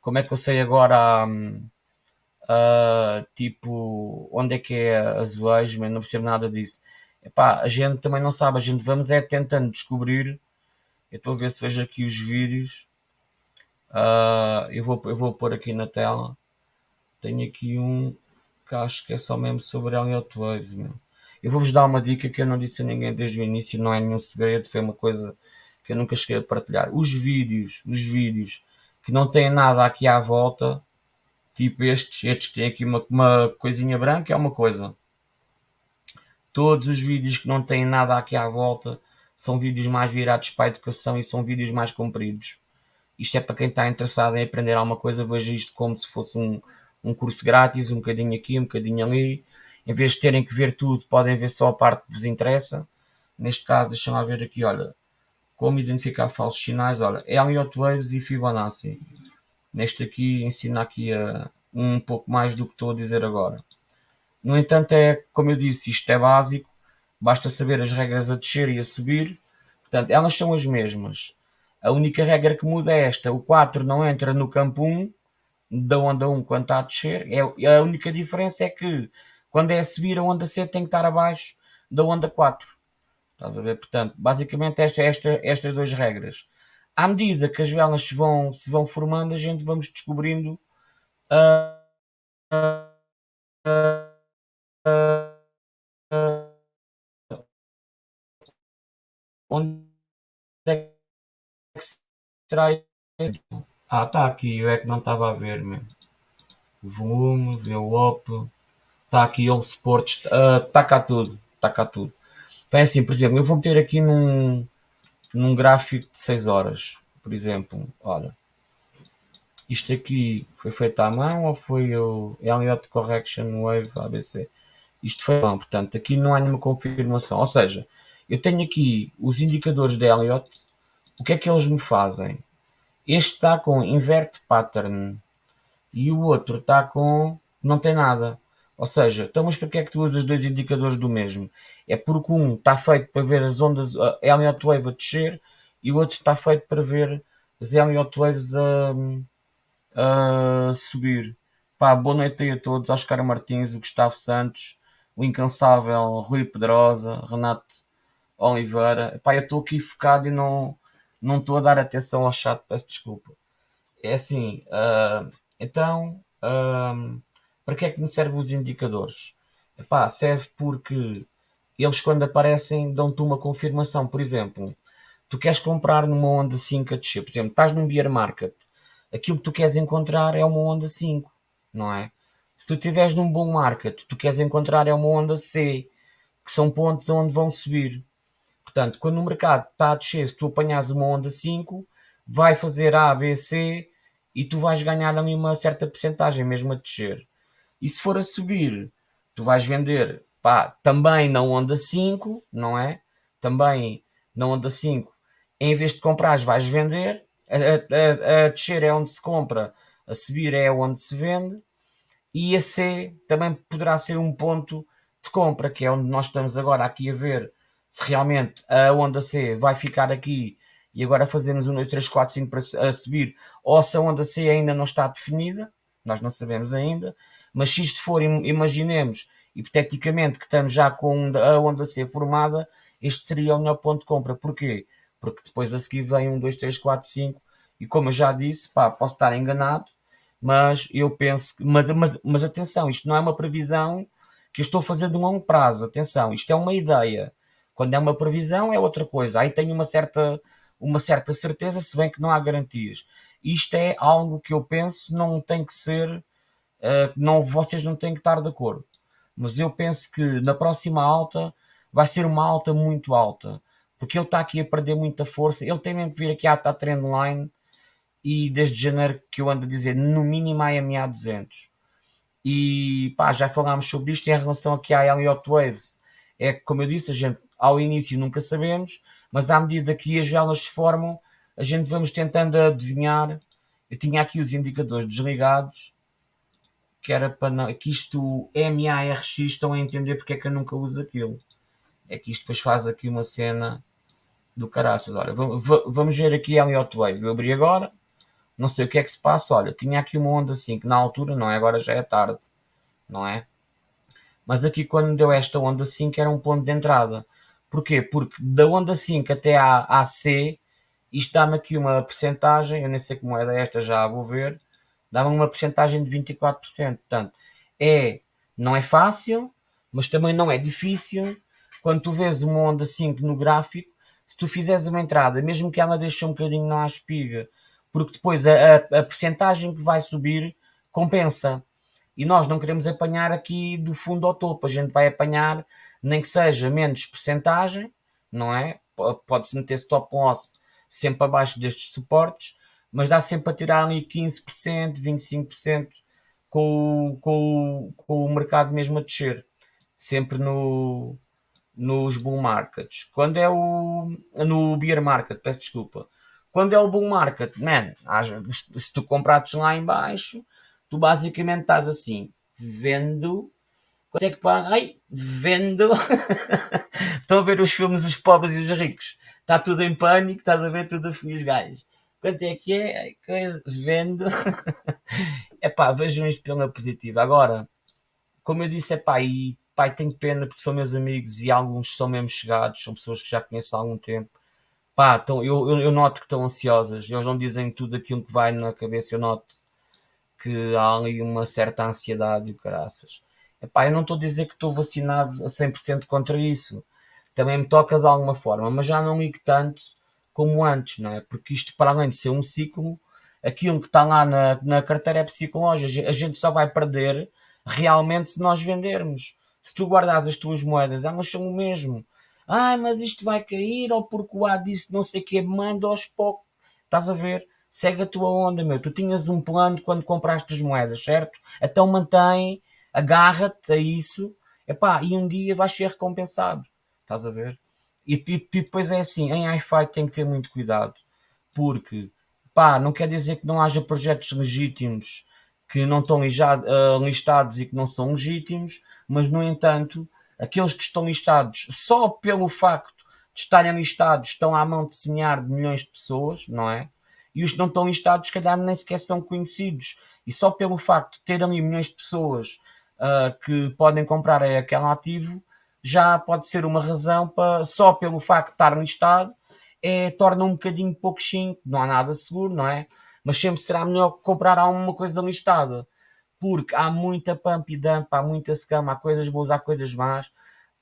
como é que eu sei agora, um, uh, tipo, onde é que é azulejo, mas não percebo nada disso. Epá, a gente também não sabe, a gente vamos é tentando descobrir, eu estou a ver se vejo aqui os vídeos, uh, eu, vou, eu vou pôr aqui na tela, tenho aqui um que acho que é só mesmo sobre Elliot Waves, meu. Eu vou-vos dar uma dica que eu não disse a ninguém desde o início, não é nenhum segredo, foi uma coisa que eu nunca cheguei a partilhar. Os vídeos, os vídeos que não têm nada aqui à volta, tipo estes, estes que têm aqui uma, uma coisinha branca, é uma coisa. Todos os vídeos que não têm nada aqui à volta são vídeos mais virados para a educação e são vídeos mais compridos. Isto é para quem está interessado em aprender alguma coisa, veja isto como se fosse um, um curso grátis, um bocadinho aqui, um bocadinho ali em vez de terem que ver tudo, podem ver só a parte que vos interessa. Neste caso, deixa-me ver aqui, olha, como identificar falsos sinais, olha, Elliott Waves e Fibonacci. Neste aqui, ensina aqui a, um pouco mais do que estou a dizer agora. No entanto, é, como eu disse, isto é básico, basta saber as regras a descer e a subir, portanto, elas são as mesmas. A única regra que muda é esta, o 4 não entra no campo 1, da onda 1 quando está a descer, é, a única diferença é que quando é a subir, a onda C tem que estar abaixo da onda 4. Estás a ver? Portanto, basicamente esta, esta, estas duas regras. À medida que as velas se vão, se vão formando, a gente vamos descobrindo uh, uh, uh, onde é que será ah, está aqui, eu é que não estava a ver mesmo. Volume, VWAP, Está aqui All Sports, está cá tudo, está cá tudo. Então é assim, por exemplo, eu vou meter aqui num, num gráfico de 6 horas, por exemplo, olha, isto aqui foi feito à mão ou foi o Elliott Correction Wave ABC? Isto foi mão, portanto, aqui não há nenhuma confirmação, ou seja, eu tenho aqui os indicadores de Elliott, o que é que eles me fazem? Este está com invert pattern e o outro está com não tem nada. Ou seja, então mas para que é que tu usas dois indicadores do mesmo? É porque um está feito para ver as ondas a Elliott Wave a descer e o outro está feito para ver as Elliott Waves a, a subir. Pá, boa noite a todos, Oscar Martins, o Gustavo Santos, o incansável Rui Pedrosa, Renato Oliveira. Pá, eu estou aqui focado e não não estou a dar atenção ao chat, peço desculpa. É assim, uh, então... Uh, para que é que me servem os indicadores? Epá, serve porque eles quando aparecem dão-te uma confirmação. Por exemplo, tu queres comprar numa onda 5 a descer. Por exemplo, estás num bear market. Aquilo que tu queres encontrar é uma onda 5, não é? Se tu estiveres num bom market, tu queres encontrar é uma onda C, que são pontos onde vão subir. Portanto, quando o mercado está a descer, se tu apanhas uma onda 5, vai fazer A, B, C e tu vais ganhar ali uma certa percentagem mesmo a descer. E se for a subir, tu vais vender Pá, também na onda 5, não é? Também na onda 5, em vez de comprares, vais vender. A, a, a, descer é onde se compra, a subir é onde se vende. E a C também poderá ser um ponto de compra, que é onde nós estamos agora aqui a ver se realmente a onda C vai ficar aqui e agora fazemos um 2, 3, 4, 5 para subir, ou se a onda C ainda não está definida, nós não sabemos ainda, mas se isto for, imaginemos, hipoteticamente, que estamos já com a onda C formada, este seria o melhor ponto de compra. Porquê? Porque depois a seguir vem um 2, 3, 4, 5, e como eu já disse, pá, posso estar enganado, mas eu penso que, mas, mas, mas atenção, isto não é uma previsão que eu estou a fazer de longo prazo, atenção, isto é uma ideia. Quando é uma previsão é outra coisa. Aí tenho uma certa, uma certa certeza, se bem que não há garantias. Isto é algo que eu penso não tem que ser, uh, não, vocês não têm que estar de acordo. Mas eu penso que na próxima alta vai ser uma alta muito alta. Porque ele está aqui a perder muita força. Ele tem mesmo que vir aqui à, à trendline e desde janeiro que eu ando a dizer no mínimo a MA 200. E pá, já falámos sobre isto em relação aqui à Elliott Waves. É como eu disse, a gente ao início nunca sabemos, mas à medida que as velas se formam, a gente vamos tentando adivinhar. Eu tinha aqui os indicadores desligados, que era para não, que isto MARX estão a entender porque é que eu nunca uso aquilo. É que isto depois faz aqui uma cena do caraças. Olha, vamos ver aqui a Elliott Wave. Eu abri agora, não sei o que é que se passa. Olha, tinha aqui uma onda assim, que na altura, não é? Agora já é tarde, não é? Mas aqui quando deu esta onda assim, que era um ponto de entrada. Porquê? Porque da onda 5 até à, à C, isto dá-me aqui uma percentagem, eu nem sei como é esta, já vou ver, dá-me uma percentagem de 24%. Portanto, é, não é fácil, mas também não é difícil. Quando tu vês uma onda 5 no gráfico, se tu fizeres uma entrada, mesmo que ela deixe um bocadinho na espiga, porque depois a, a, a percentagem que vai subir compensa. E nós não queremos apanhar aqui do fundo ao topo, a gente vai apanhar nem que seja menos percentagem, não é? Pode-se meter stop loss sempre abaixo destes suportes, mas dá sempre a tirar ali 15%, 25% com, com, com o mercado mesmo a descer, sempre no, nos bull markets. Quando é o no bear market, peço desculpa. Quando é o bull market, man, se tu comprares lá em baixo, tu basicamente estás assim, vendo Quanto é que paga? Ai, vendo. Estão a ver os filmes Os Pobres e os Ricos. Está tudo em pânico, estás a ver tudo a os gajos. Quanto é que é? Coisa. Vendo. é pá, vejam isto pela positiva. Agora, como eu disse, é pá, e pai, tenho pena porque são meus amigos e alguns são mesmo chegados, são pessoas que já conheço há algum tempo. Pá, então, eu, eu, eu noto que estão ansiosas, eles não dizem tudo aquilo que vai na cabeça, eu noto que há ali uma certa ansiedade e caraças. Epá, eu não estou a dizer que estou vacinado a 100% contra isso. Também me toca de alguma forma, mas já não ligo tanto como antes, não é? Porque isto, para além de ser um ciclo, aquilo que está lá na, na carteira é psicológico. A gente só vai perder realmente se nós vendermos. Se tu guardas as tuas moedas, elas são o mesmo. Ah, mas isto vai cair, ou porque o A disse não sei o que, manda aos poucos. Estás a ver? Segue a tua onda, meu. Tu tinhas um plano quando compraste as moedas, certo? Então mantém agarra-te a isso, epá, e um dia vais ser recompensado. Estás a ver? E, e, e depois é assim, em iFi tem que ter muito cuidado, porque pá, não quer dizer que não haja projetos legítimos que não estão uh, listados e que não são legítimos, mas no entanto, aqueles que estão listados só pelo facto de estarem listados estão à mão de semear de milhões de pessoas, não é? E os que não estão listados, calhar, nem sequer são conhecidos. E só pelo facto de ter ali milhões de pessoas uh, que podem comprar é aquele ativo, já pode ser uma razão para, só pelo facto de estar listado, é, torna um bocadinho pouco chinco, não há nada seguro, não é? Mas sempre será melhor comprar alguma coisa listada, porque há muita pump e dump, há muita scam, há coisas boas, há coisas más,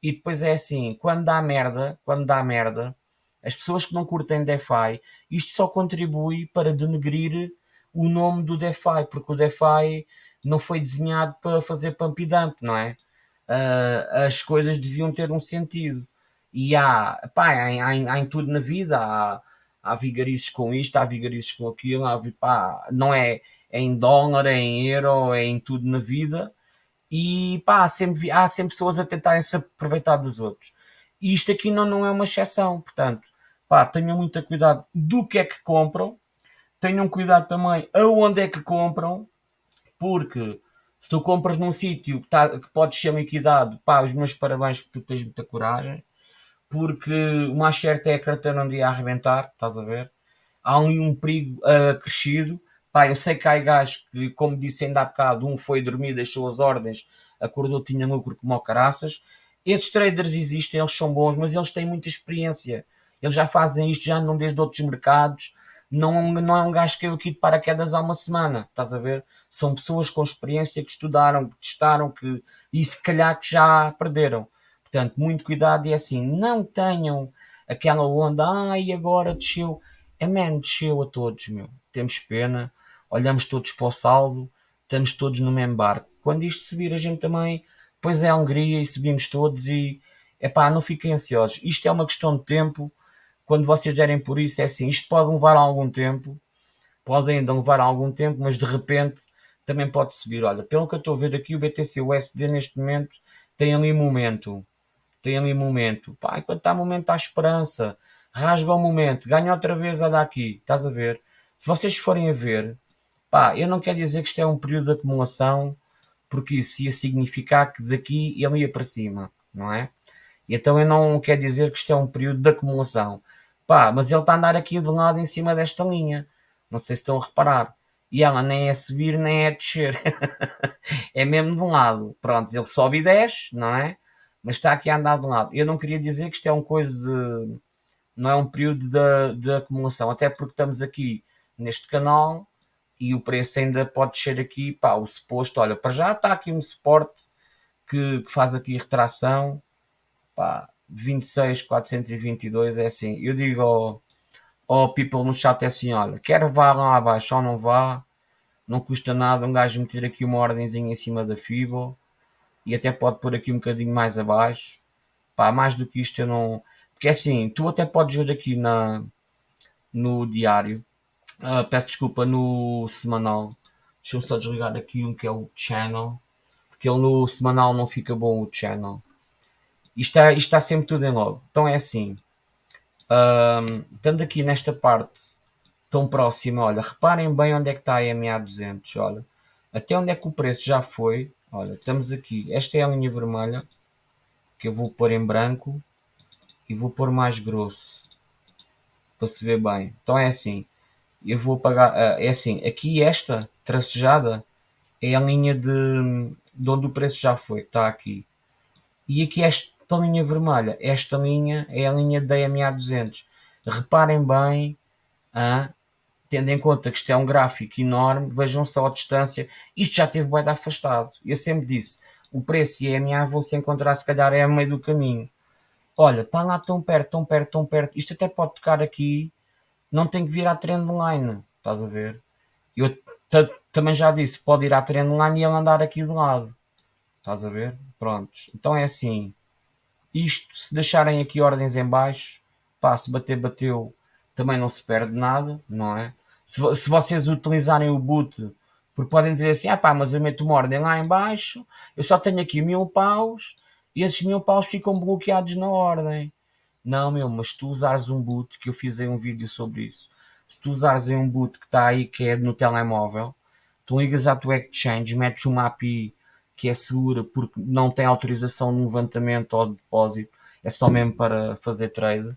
e depois é assim, quando dá merda, quando dá merda, as pessoas que não curtem DeFi, isto só contribui para denegrir o nome do DeFi, porque o DeFi não foi desenhado para fazer pump e dump, não é? Uh, as coisas deviam ter um sentido. E há, pá, há, há, há em tudo na vida, há, há vigarices com isto, há vigarices com aquilo, há, pá, não é, é em dólar, é em euro, é em tudo na vida. E pá, há sempre, há sempre pessoas a tentarem se aproveitar dos outros. E isto aqui não, não é uma exceção, portanto, pá, tenham muito cuidado do que é que compram, tenham cuidado também aonde é que compram, porque se tu compras num sítio que, tá, que podes ser liquidado, pá, os meus parabéns porque tu tens muita coragem, porque o mais certo é a carteira um dia a arrebentar, estás a ver? Há ali um perigo uh, crescido. Pá, eu sei que há gajos que, como disse ainda há bocado, um foi dormir, deixou as ordens, acordou, tinha lucro como caraças. Esses traders existem, eles são bons, mas eles têm muita experiência. Eles já fazem isto, já andam desde outros mercados. Não, não é um gajo que caiu aqui de paraquedas há uma semana, estás a ver? São pessoas com experiência que estudaram, que testaram, que, e se calhar que já perderam. Portanto, muito cuidado e é assim, não tenham aquela onda, ai, agora desceu. É man, desceu a todos, meu. Temos pena, olhamos todos para o saldo, estamos todos no mesmo barco. Quando isto subir, a gente também, depois é a alegria e subimos todos e, é pá, não fiquem ansiosos. Isto é uma questão de tempo. Quando vocês derem por isso, é assim, isto pode levar algum tempo, pode ainda levar algum tempo, mas de repente também pode subir. Olha, pelo que eu estou a ver aqui, o BTC USD neste momento tem ali momento tem ali momento. Pá, enquanto está momento, há esperança. Rasga o momento, ganha outra vez a daqui. Estás a ver? Se vocês forem a ver, pá, eu não quero dizer que isto é um período de acumulação, porque isso ia significar que daqui ele ia para cima, não é? Então eu não quero dizer que isto é um período de acumulação. Pá, mas ele está a andar aqui de lado em cima desta linha. Não sei se estão a reparar. E ela nem é subir nem é descer. é mesmo de um lado. Pronto, ele sobe e desce, não é? mas está aqui a andar de lado. Eu não queria dizer que isto é um coisa, não é um período de, de acumulação, até porque estamos aqui neste canal e o preço ainda pode descer aqui, pá, o suposto, olha, para já está aqui um suporte que, que faz aqui retração, pá, 26,422 é assim, eu digo ao, ao people no chat é assim, olha, quer vá lá abaixo ou não vá, não custa nada um gajo meter aqui uma ordenzinha em cima da FIBO, e até pode pôr aqui um bocadinho mais abaixo. Pá, mais do que isto eu não. Porque é assim, tu até podes ver aqui na, no diário, uh, peço desculpa, no semanal. Deixa eu só desligar aqui um que é o channel, porque ele no semanal não fica bom o channel. Isto está, isto está sempre tudo em logo. Então é assim, um, estando aqui nesta parte tão próxima, olha, reparem bem onde é que está a MA200, olha, até onde é que o preço já foi, Olha, estamos aqui. Esta é a linha vermelha que eu vou pôr em branco e vou pôr mais grosso para se ver bem. Então é assim. Eu vou apagar. Ah, é assim. Aqui esta tracejada é a linha de, de onde o preço já foi. Está aqui. E aqui esta linha vermelha. Esta linha é a linha da EMA 200. Reparem bem. Ah, tendo em conta que isto é um gráfico enorme, vejam só a distância, isto já teve bem afastado. Eu sempre disse, o preço e a EMA vão se encontrar se calhar é a meio do caminho. Olha, está lá tão perto, tão perto, tão perto. Isto até pode tocar aqui, não tem que vir à trendline, estás a ver? Eu também já disse, pode ir à trendline e ele andar aqui do lado. Estás a ver? Prontos. Então é assim, isto, se deixarem aqui ordens em baixo, pá, se bater, bateu, também não se perde nada, não é? Se, se vocês utilizarem o boot, porque podem dizer assim, ah pá, mas eu meto uma ordem lá em baixo, eu só tenho aqui mil paus, e esses mil paus ficam bloqueados na ordem. Não, meu, mas tu usares um boot, que eu fiz aí um vídeo sobre isso, se tu usares um boot que está aí, que é no telemóvel, tu ligas à tua exchange, metes uma API que é segura porque não tem autorização no levantamento ou depósito, é só mesmo para fazer trade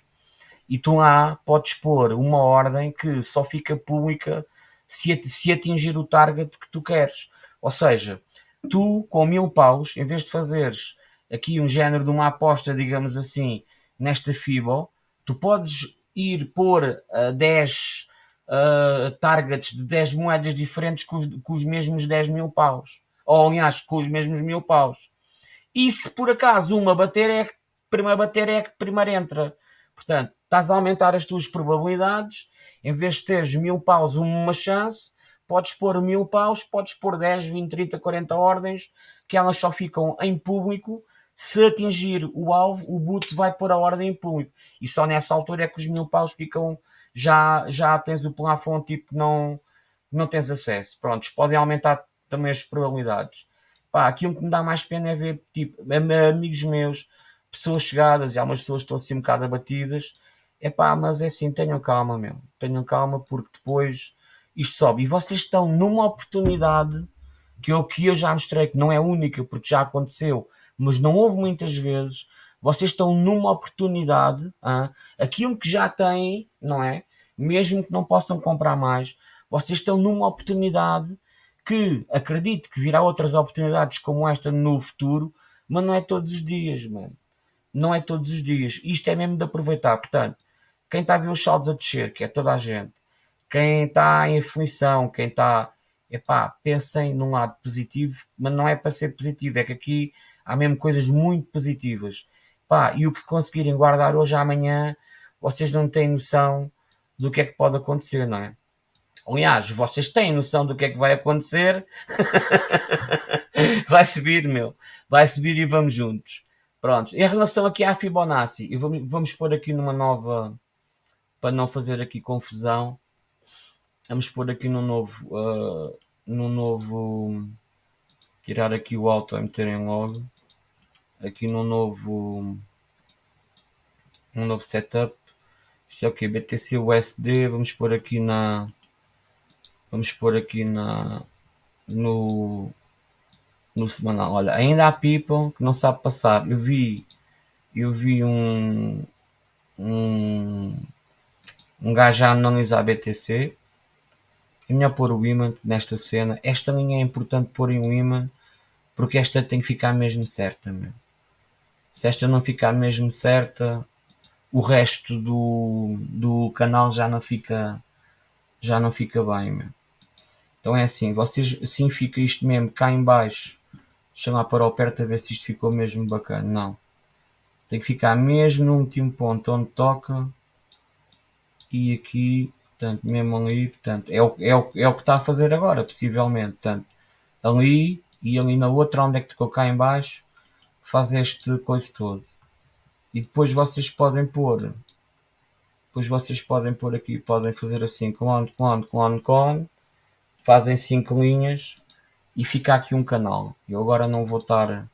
e tu lá podes pôr uma ordem que só fica pública se, se atingir o target que tu queres. Ou seja, tu com mil paus, em vez de fazeres aqui um género de uma aposta, digamos assim, nesta FIBO, tu podes ir pôr uh, 10 uh, targets de 10 moedas diferentes com os, com os mesmos 10 mil paus. Ou, aliás, com os mesmos mil paus. E se por acaso uma bater, é primeiro bater é que primeiro entra. Portanto, estás a aumentar as tuas probabilidades, em vez de teres mil paus uma chance, podes pôr mil paus, podes pôr 10, 20, 30, 40 ordens, que elas só ficam em público. Se atingir o alvo, o boot vai pôr a ordem em público. E só nessa altura é que os mil paus ficam, já, já tens o plafond, tipo, não, não tens acesso. Prontos, podem aumentar também as probabilidades. Pá, aquilo que me dá mais pena é ver, tipo, amigos meus, pessoas chegadas e algumas pessoas estão assim um bocado abatidas. É pá, mas é assim, tenham calma, meu. Tenham calma porque depois isto sobe. E vocês estão numa oportunidade que eu, que eu já mostrei que não é única porque já aconteceu, mas não houve muitas vezes. Vocês estão numa oportunidade, hein? aquilo que já têm, não é? Mesmo que não possam comprar mais, vocês estão numa oportunidade que acredito que virá outras oportunidades como esta no futuro, mas não é todos os dias, mano. Não é todos os dias. Isto é mesmo de aproveitar. Portanto, quem está a ver os saldos a descer, que é toda a gente, quem está em aflição, quem está. Epá, pensem num lado positivo, mas não é para ser positivo, é que aqui há mesmo coisas muito positivas. Pá, e o que conseguirem guardar hoje amanhã, vocês não têm noção do que é que pode acontecer, não é? Aliás, vocês têm noção do que é que vai acontecer. vai subir, meu. Vai subir e vamos juntos. Pronto. Em relação aqui à Fibonacci, vamos, vamos pôr aqui numa nova. Para não fazer aqui confusão. Vamos pôr aqui no novo. Uh, no novo. Tirar aqui o auto e meter em logo. Aqui no novo. Um novo setup. Isto é o que? BTC USD. Vamos pôr aqui na Vamos pôr aqui na, no, no semanal. Olha, ainda há people que não sabe passar. Eu vi, eu vi um, um, um gajo a analisar BTC. É melhor pôr o imã nesta cena. Esta linha é importante pôr em um imã porque esta tem que ficar mesmo certa. Meu. Se esta não ficar mesmo certa, o resto do, do canal já não fica já não fica bem. Meu. Então é assim, vocês assim fica isto mesmo cá em baixo. Lá para o perto a ver se isto ficou mesmo bacana. Não. Tem que ficar mesmo no último ponto onde toca. E aqui, portanto, mesmo ali, portanto, é o, é o, é o que está a fazer agora, possivelmente. Portanto, ali e ali na outra onde é que tocou cá em baixo, faz este coisa todo. E depois vocês podem pôr, depois vocês podem pôr aqui, podem fazer assim, clone, clone, clone, clone fazem 5 linhas e fica aqui um canal. Eu agora não vou estar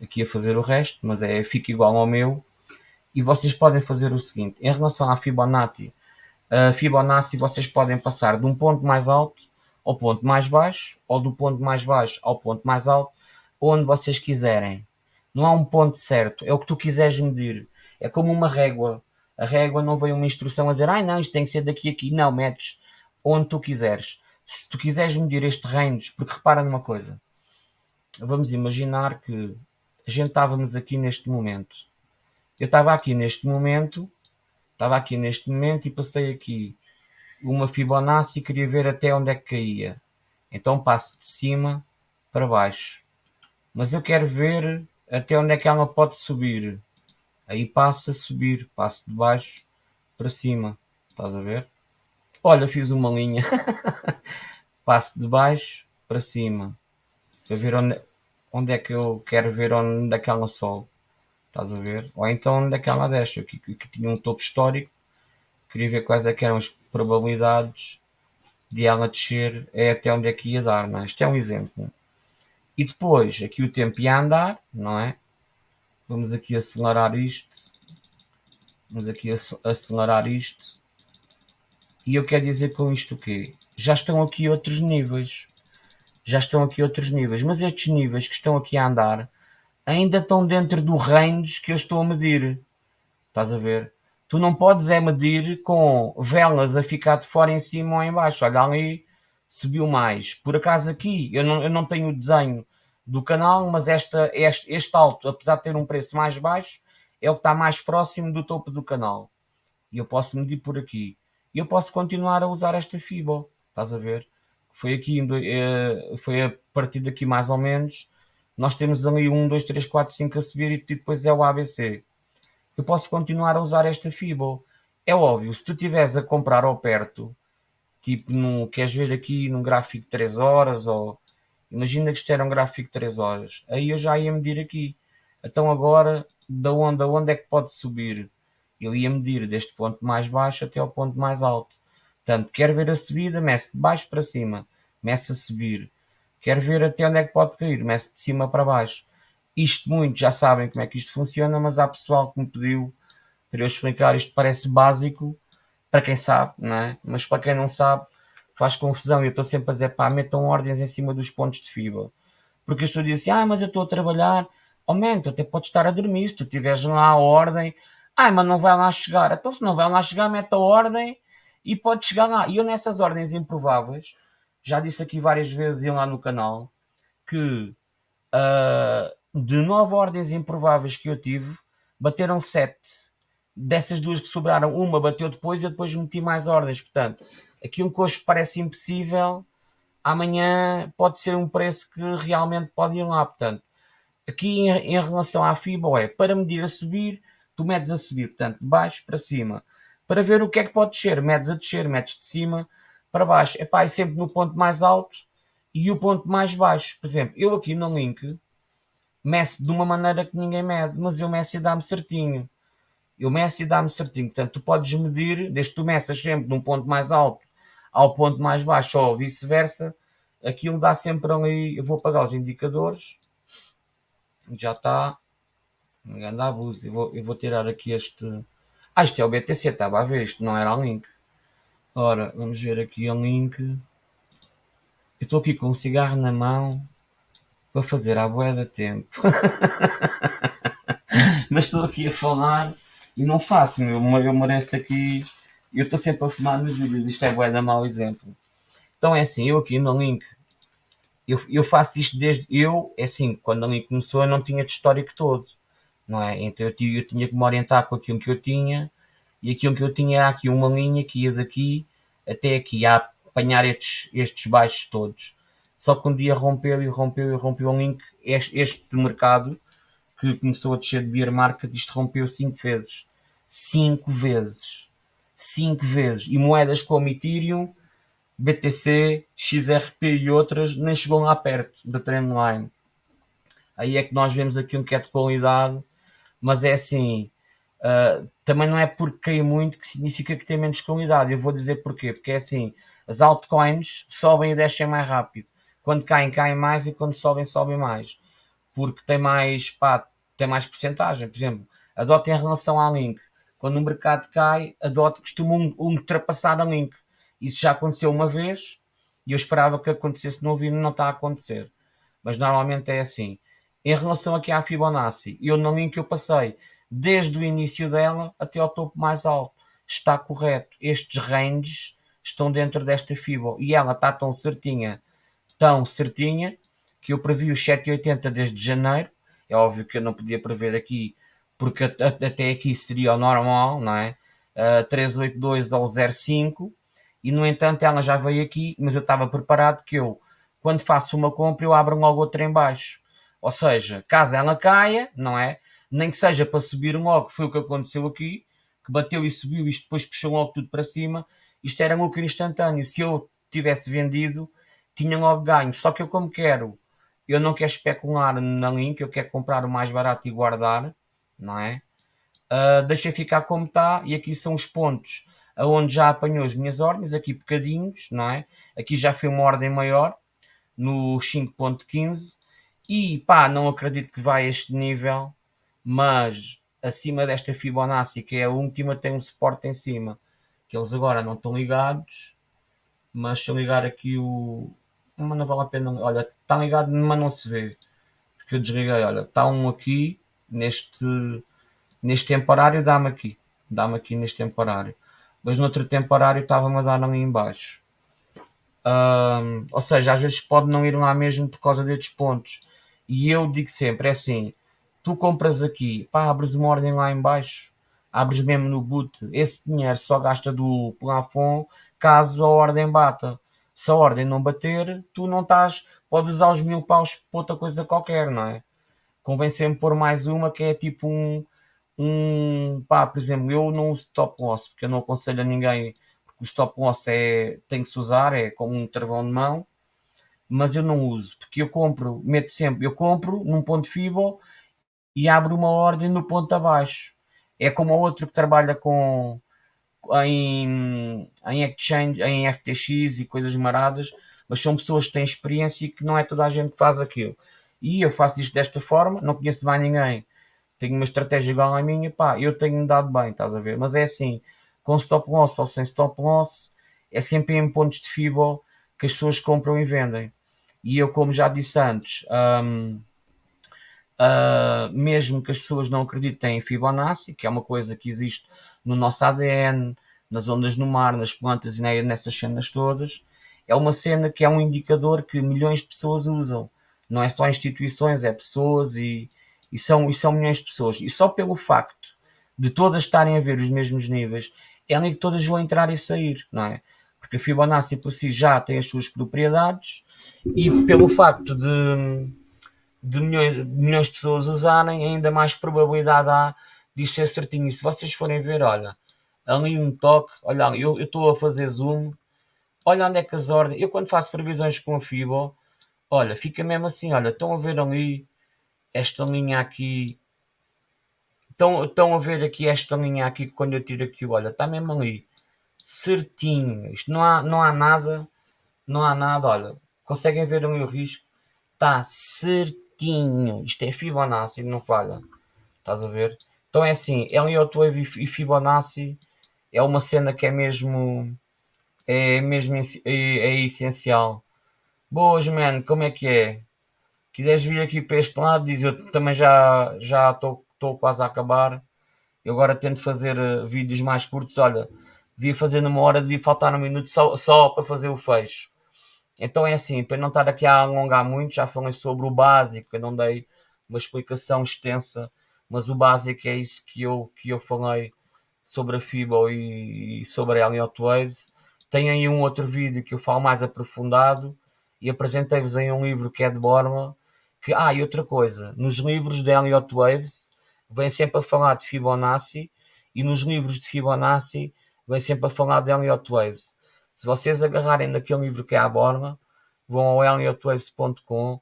aqui a fazer o resto, mas é fica igual ao meu. E vocês podem fazer o seguinte, em relação à Fibonacci, a Fibonacci vocês podem passar de um ponto mais alto ao ponto mais baixo, ou do ponto mais baixo ao ponto mais alto, onde vocês quiserem. Não há um ponto certo, é o que tu quiseres medir. É como uma régua. A régua não vem uma instrução a dizer, ai não, isto tem que ser daqui a aqui. Não, metes onde tu quiseres se tu quiseres medir este range, porque repara numa coisa, vamos imaginar que a gente estávamos aqui neste momento. Eu estava aqui neste momento, estava aqui neste momento e passei aqui uma Fibonacci e queria ver até onde é que caía. Então passo de cima para baixo. Mas eu quero ver até onde é que ela pode subir. Aí passo a subir, passo de baixo para cima. Estás a ver? Olha, fiz uma linha. Passo de baixo para cima. Para ver onde, onde é que eu quero ver onde é que ela sobe. Estás a ver? Ou então onde é que ela desce. Que, tinha um topo histórico. Queria ver quais é que eram as probabilidades de ela descer é até onde é que ia dar, não é? É um exemplo. E depois, aqui o tempo ia andar, não é? Vamos aqui acelerar isto. Vamos aqui acelerar isto. E eu quero dizer com isto o? Já estão aqui outros níveis. Já estão aqui outros níveis. Mas estes níveis que estão aqui a andar ainda estão dentro do range que eu estou a medir. Estás a ver? Tu não podes é medir com velas a ficar de fora em cima ou em baixo. Olha ali, subiu mais. Por acaso aqui, eu não, eu não tenho o desenho do canal, mas esta, este, este alto, apesar de ter um preço mais baixo, é o que está mais próximo do topo do canal. E eu posso medir por aqui e eu posso continuar a usar esta FIBO. Estás a ver? Foi aqui, eh, foi a partir daqui mais ou menos. Nós temos ali 1, 2, 3, 4, 5 a subir e depois é o ABC. Eu posso continuar a usar esta FIBO. É óbvio, se tu estiveres a comprar ao perto, tipo, no, queres ver aqui num gráfico de 3 horas, ou imagina que isto era um gráfico de 3 horas, aí eu já ia medir aqui. Então agora, da onde, a onde é que pode subir? Eu ia medir deste ponto mais baixo até ao ponto mais alto. Portanto, quer ver a subida, mece de baixo para cima, mece a subir. quer ver até onde é que pode cair, mece de cima para baixo. Isto muitos já sabem como é que isto funciona, mas há pessoal que me pediu para eu explicar, isto parece básico para quem sabe, não é? Mas para quem não sabe, faz confusão. Eu estou sempre a dizer, pá, metam ordens em cima dos pontos de fibra. Porque as pessoas dizem assim, ah, mas eu estou a trabalhar, aumenta, até podes estar a dormir, se tu tiveres lá a ordem, ah, mas não vai lá chegar. Então se não vai lá chegar, mete a ordem e pode chegar lá. E eu nessas ordens improváveis, já disse aqui várias vezes e lá no canal, que uh, de nove ordens improváveis que eu tive, bateram sete. Dessas duas que sobraram, uma bateu depois e eu depois meti mais ordens. Portanto, aquilo que hoje parece impossível, amanhã pode ser um preço que realmente pode ir lá. Portanto, aqui em, em relação à FIBA, é para medir a subir, tu medes a subir, portanto, de baixo para cima. Para ver o que é que pode descer, medes a descer, medes de cima para baixo. Epá, é sempre no ponto mais alto e o ponto mais baixo. Por exemplo, eu aqui no link meço de uma maneira que ninguém mede, mas eu meço e dá-me certinho. Eu meço e dá-me certinho. Portanto, tu podes medir, desde que tu meças sempre de um ponto mais alto ao ponto mais baixo ou vice-versa, aquilo dá sempre ali. Eu vou apagar os indicadores já está. Grande abuso. Eu vou, eu vou tirar aqui este. Ah, isto é o BTC, estava a ver, isto não era o link. Ora, vamos ver aqui o link. Eu estou aqui com um cigarro na mão para fazer a boeda tempo. Mas estou aqui a falar e não faço, meu. Eu mereço aqui. Eu estou sempre a fumar nos vídeos, isto é boeda mau exemplo. Então é assim, eu aqui no link eu, eu faço isto desde. Eu, é assim, quando a linha começou, eu não tinha de histórico todo, não é? Então eu, eu tinha que me orientar com aquilo que eu tinha, e aquilo que eu tinha era aqui uma linha que ia daqui até aqui, a apanhar estes, estes baixos todos. Só que um dia rompeu e rompeu e rompeu um link, este, este mercado, que começou a descer de beer market, isto rompeu 5 vezes. 5 vezes. 5 vezes. E moedas como Ethereum BTC, XRP e outras nem chegou lá perto da trendline. Aí é que nós vemos aquilo que é de qualidade, mas é assim, uh, também não é porque cai muito que significa que tem menos qualidade. Eu vou dizer porquê, porque é assim, as altcoins sobem e descem mais rápido. Quando caem, caem mais e quando sobem, sobem mais. Porque tem mais, pá, tem mais porcentagem. Por exemplo, a DOT em relação à Link. Quando o mercado cai, a DOT costuma ultrapassar a Link isso já aconteceu uma vez e eu esperava que acontecesse novo e não está a acontecer. Mas normalmente é assim. Em relação aqui à Fibonacci, eu na linha que eu passei desde o início dela até ao topo mais alto. Está correto. Estes ranges estão dentro desta Fibo e ela está tão certinha, tão certinha, que eu previ os 7,80 desde janeiro. É óbvio que eu não podia prever aqui, porque até aqui seria o normal, não é? Uh, 382 ao 05 e no entanto ela já veio aqui, mas eu estava preparado que eu, quando faço uma compra, eu abro logo outra em baixo. Ou seja, caso ela caia, não é? Nem que seja para subir logo, foi o que aconteceu aqui, que bateu e subiu, isto depois puxou logo tudo para cima, isto era lucro instantâneo. Se eu tivesse vendido, tinha logo ganho. Só que eu como quero, eu não quero especular na link, eu quero comprar o mais barato e guardar, não é? Uh, deixei ficar como está, e aqui são os pontos aonde já apanhou as minhas ordens, aqui bocadinhos, não é? Aqui já foi uma ordem maior, no 5.15, e pá, não acredito que vai a este nível, mas acima desta Fibonacci, que é a última, tem um suporte em cima, que eles agora não estão ligados, mas se eu ligar aqui o... Mas não vale a pena, olha, está ligado, mas não se vê, porque eu desliguei, olha, está um aqui, neste, neste temporário, dá-me aqui, dá-me aqui neste temporário mas no outro temporário estava-me a dar ali embaixo. Ou seja, às vezes pode não ir lá mesmo por causa destes pontos. E eu digo sempre, é assim, tu compras aqui, pá, abres uma ordem lá embaixo, abres mesmo no boot, esse dinheiro só gasta do plafond caso a ordem bata. Se a ordem não bater, tu não estás, podes usar os mil paus para outra coisa qualquer, não é? Convém sempre pôr mais uma que é tipo um, um, pá, por exemplo, eu não uso stop loss, porque eu não aconselho a ninguém, porque o stop loss é, tem que se usar, é como um travão de mão, mas eu não uso, porque eu compro, meto sempre, eu compro num ponto FIBO e abro uma ordem no ponto abaixo. É como o outro que trabalha com em, em exchange, em FTX e coisas maradas, mas são pessoas que têm experiência e que não é toda a gente que faz aquilo. E eu faço isto desta forma, não conheço mais ninguém, tenho uma estratégia igual à minha, pá, eu tenho-me dado bem, estás a ver? Mas é assim, com stop loss ou sem stop loss, é sempre em pontos de FIBO que as pessoas compram e vendem. E eu, como já disse antes, um, uh, mesmo que as pessoas não acreditem em Fibonacci, que é uma coisa que existe no nosso ADN, nas ondas no mar, nas plantas e nessas cenas todas, é uma cena que é um indicador que milhões de pessoas usam. Não é só instituições, é pessoas e, e, são, e são milhões de pessoas. E só pelo facto de todas estarem a ver os mesmos níveis, é que todas vão entrar e sair, não é? Porque a Fibonacci por si já tem as suas propriedades e pelo facto de, de milhões, milhões de pessoas usarem, ainda mais probabilidade há de ser certinho. E se vocês forem ver, olha, ali um toque, olha, eu estou a fazer zoom, olha onde é que as ordens, eu quando faço previsões com a Fibo, olha, fica mesmo assim, olha, estão a ver ali esta linha aqui, estão, estão a ver aqui esta linha aqui, quando eu tiro aqui, olha, está mesmo ali, certinho, isto não há, não há nada, não há nada, olha, conseguem ver o risco, está certinho, isto é Fibonacci, não falha, estás a ver? Então é assim, Elliott Wave e Fibonacci é uma cena que é mesmo é mesmo é, é essencial. Boas, man, como é que é? Quiseres vir aqui para este lado, diz eu também já já estou quase a acabar. Eu agora tento fazer uh, vídeos mais curtos. Olha, devia fazer numa hora, devia faltar um minuto só, só para fazer o fecho. Então é assim, para não estar aqui a alongar muito, já falei sobre o básico, eu não dei uma explicação extensa, mas o básico é isso que eu, que eu falei sobre a FIBO e, e sobre a Elliott Waves. Tem aí um outro vídeo que eu falo mais aprofundado e apresentei-vos aí um livro que é de Borma. Que, ah, e outra coisa, nos livros de Elliott Waves vem sempre a falar de Fibonacci e nos livros de Fibonacci vem sempre a falar de Elliott Waves. Se vocês agarrarem naquele livro que é a Borma, vão ao elliottwaves.com,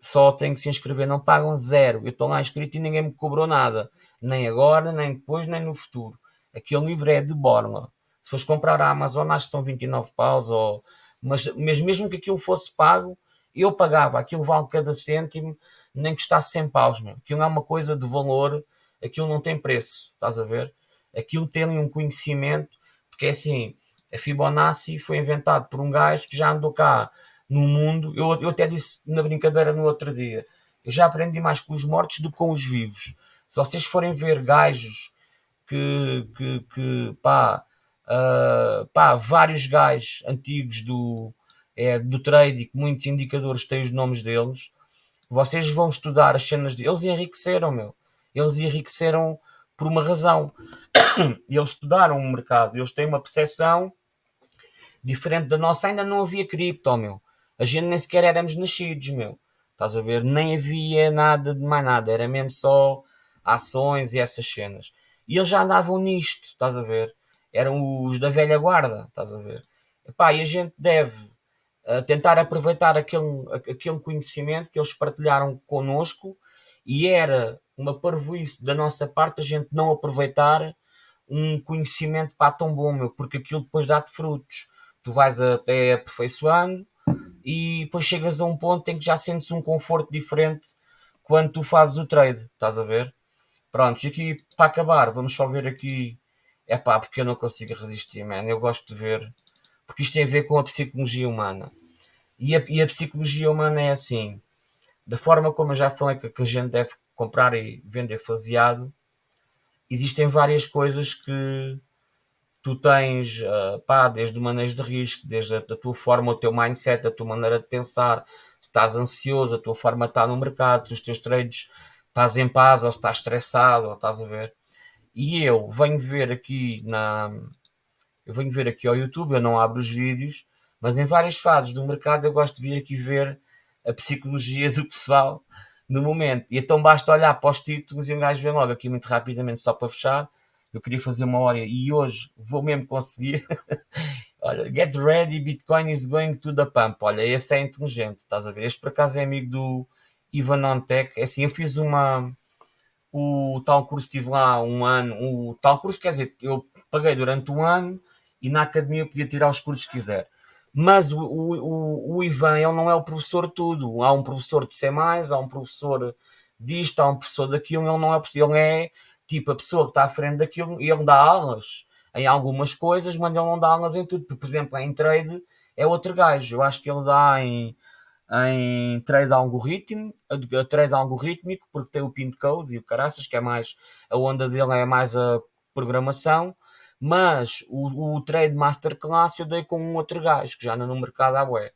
só têm que se inscrever, não pagam zero. Eu estou lá inscrito e ninguém me cobrou nada, nem agora, nem depois, nem no futuro. Aquele livro é de Borma. Se fores comprar a Amazon, acho que são 29 paus, ou... mas, mas mesmo que aquilo fosse pago, eu pagava. Aquilo vale cada cêntimo, nem custasse 100 paus. Meu. Aquilo é uma coisa de valor, aquilo não tem preço, estás a ver? Aquilo tem um conhecimento, porque é assim, a Fibonacci foi inventado por um gajo que já andou cá no mundo. Eu, eu até disse na brincadeira no outro dia, eu já aprendi mais com os mortos do que com os vivos. Se vocês forem ver gajos que, que, que pá, uh, pá, vários gajos antigos do, é, do que muitos indicadores têm os nomes deles, vocês vão estudar as cenas deles. Eles enriqueceram, meu. Eles enriqueceram por uma razão. Eles estudaram o mercado, eles têm uma percepção diferente da nossa. Ainda não havia cripto, meu. A gente nem sequer éramos nascidos, meu. Estás a ver? Nem havia nada de mais nada. Era mesmo só ações e essas cenas. E eles já andavam nisto, estás a ver? eram os da velha guarda, estás a ver? Epá, e a gente deve uh, tentar aproveitar aquele, aquele conhecimento que eles partilharam connosco e era uma parvoíce da nossa parte a gente não aproveitar um conhecimento pá, tão bom, meu, porque aquilo depois dá-te frutos. Tu vais a, é, aperfeiçoando e depois chegas a um ponto em que já sentes um conforto diferente quando tu fazes o trade, estás a ver? Pronto, e aqui para acabar, vamos só ver aqui é pá, porque eu não consigo resistir, man. Eu gosto de ver, porque isto tem a ver com a psicologia humana. E a, e a psicologia humana é assim: da forma como eu já falei que, que a gente deve comprar e vender faseado, existem várias coisas que tu tens, uh, pá, desde o manejo de risco, desde a, a, tua forma, o teu mindset, a tua maneira de pensar, se estás ansioso, a tua forma de estar no mercado, se os teus trades estás em paz ou se estás estressado, ou estás a ver. E eu venho ver aqui na. Eu venho ver aqui ao YouTube, eu não abro os vídeos, mas em várias fases do mercado eu gosto de vir aqui ver a psicologia do pessoal no momento. E então basta olhar para os títulos e um gajo vem logo aqui muito rapidamente só para fechar. Eu queria fazer uma hora e hoje vou mesmo conseguir. Olha, get ready, Bitcoin is going to the pump. Olha, esse é inteligente, estás a ver? Este por acaso é amigo do Ivan Ontech. É assim, eu fiz uma o tal curso estive lá um ano, o tal curso quer dizer, eu paguei durante um ano e na academia eu podia tirar os cursos que quiser. Mas o, o, o Ivan, ele não é o professor de tudo. Há um professor de C+, há um professor disto, há um professor daquilo, ele não é ele é tipo a pessoa que está à frente daquilo e ele dá aulas em algumas coisas, mas ele não dá aulas em tudo. Por exemplo, em trade é outro gajo. Eu acho que ele dá em, em trade algoritmo, a, trade algorítmico, porque tem o pin code e o caraças, que é mais a onda dele é mais a programação. Mas o, o trade masterclass eu dei com um outro gajo que já anda no mercado à bué.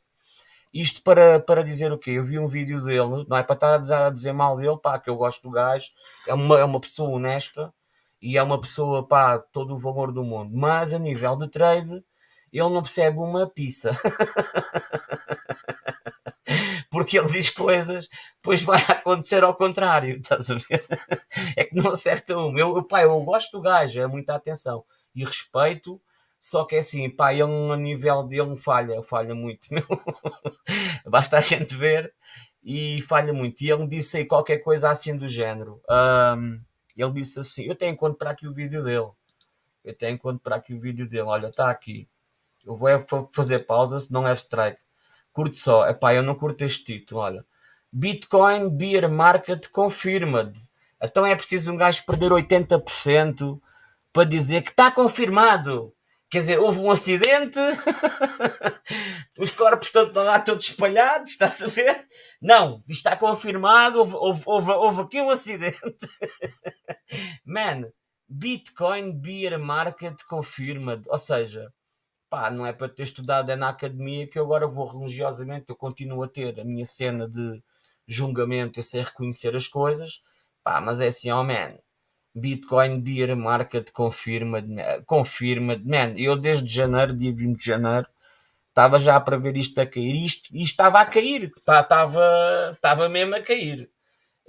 Isto para, para dizer o quê? Eu vi um vídeo dele, não é para estar a dizer, mal dele, pá, que eu gosto do gajo, é uma, é uma pessoa honesta e é uma pessoa, pá, todo o valor do mundo. Mas a nível de trade, ele não percebe uma pizza. Porque ele diz coisas, depois vai acontecer ao contrário, estás a ver? É que não acerta um. Eu, pá, eu gosto do gajo, é muita atenção e respeito, só que é assim, pá, ele a nível dele falha, falha muito, meu. Basta a gente ver e falha muito. E ele disse aí qualquer coisa assim do género. Um, ele disse assim: Eu tenho encontro para aqui o vídeo dele. Eu tenho encontro para aqui o vídeo dele. Olha, está aqui. Eu vou é fazer pausa, se não é strike. Curto só. é pá, eu não curto este título. Olha, Bitcoin Beer Market Confirmed. Então é preciso um gajo perder 80% para dizer que está confirmado. Quer dizer, houve um acidente, os corpos estão lá todos espalhados, está-se a ver? Não, está confirmado, houve, houve, houve, houve aqui um acidente. Man, Bitcoin Beer Market confirma, ou seja, pá, não é para ter estudado é na academia que eu agora vou religiosamente, eu continuo a ter a minha cena de julgamento, eu sei reconhecer as coisas, pá, mas é assim, oh man, Bitcoin Beer Market confirma, confirma, man, eu desde janeiro, dia 20 de janeiro, estava já para ver isto a cair, isto, isto estava a cair, estava, estava mesmo a cair.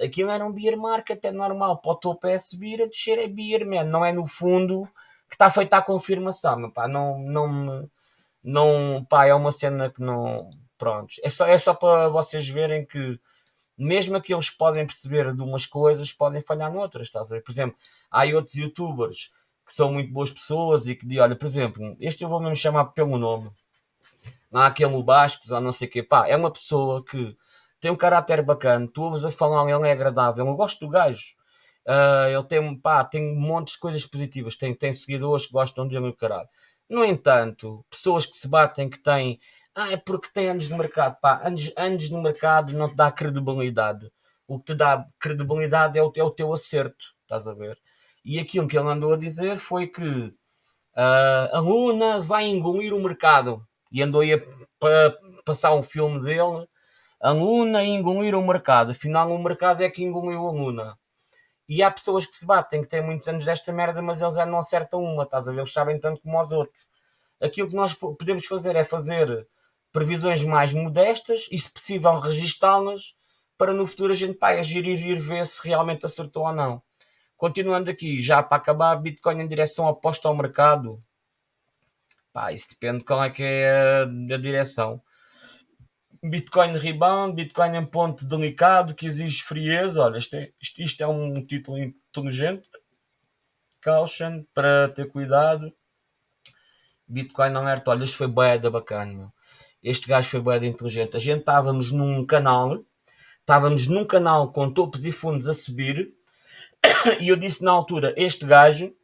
Aquilo era um beer market, é normal, para o topo é subir, a descer é beer, man, não é no fundo que está feita a confirmação, meu, pá, não, não, não, pá, é uma cena que não, pronto, é só, é só para vocês verem que mesmo aqueles que podem perceber de umas coisas podem falhar noutras, estás a ver? Por exemplo, há outros youtubers que são muito boas pessoas e que dizem, olha, por exemplo, este eu vou mesmo chamar pelo nome. Não há aquele Bascos ou não sei o quê. Pá, é uma pessoa que tem um caráter bacana, tu ouves a falar, ele é agradável, eu gosto do gajo. Uh, ele tem, pá, tem montes de coisas positivas, tem, tem seguidores que gostam dele caralho. No entanto, pessoas que se batem, que têm ah, é porque tem anos de mercado. Pá, anos, anos no mercado não te dá credibilidade. O que te dá credibilidade é o, é o teu acerto, estás a ver? E aquilo que ele andou a dizer foi que uh, a Luna vai engolir o mercado. E andou a pa, passar um filme dele. A Luna engolir o mercado. Afinal, o mercado é que engoliu a Luna. E há pessoas que se batem, que têm muitos anos desta merda, mas eles já não acertam uma, estás a ver? Eles sabem tanto como os outros. Aquilo que nós podemos fazer é fazer previsões mais modestas e, se possível, registá-las para no futuro a gente pá, agir e ir ver se realmente acertou ou não. Continuando aqui, já para acabar, Bitcoin em direção oposta ao mercado. Pá, isso depende de qual é que é a, a direção. Bitcoin rebound, Bitcoin em ponto delicado que exige frieza. Olha, isto é, isto, isto é um título inteligente. Caution, para ter cuidado. Bitcoin alerta, olha, isto foi bem da bacana, meu. Este gajo foi bem inteligente. A gente estávamos num canal, estávamos num canal com topos e fundos a subir, e eu disse na altura: Este gajo,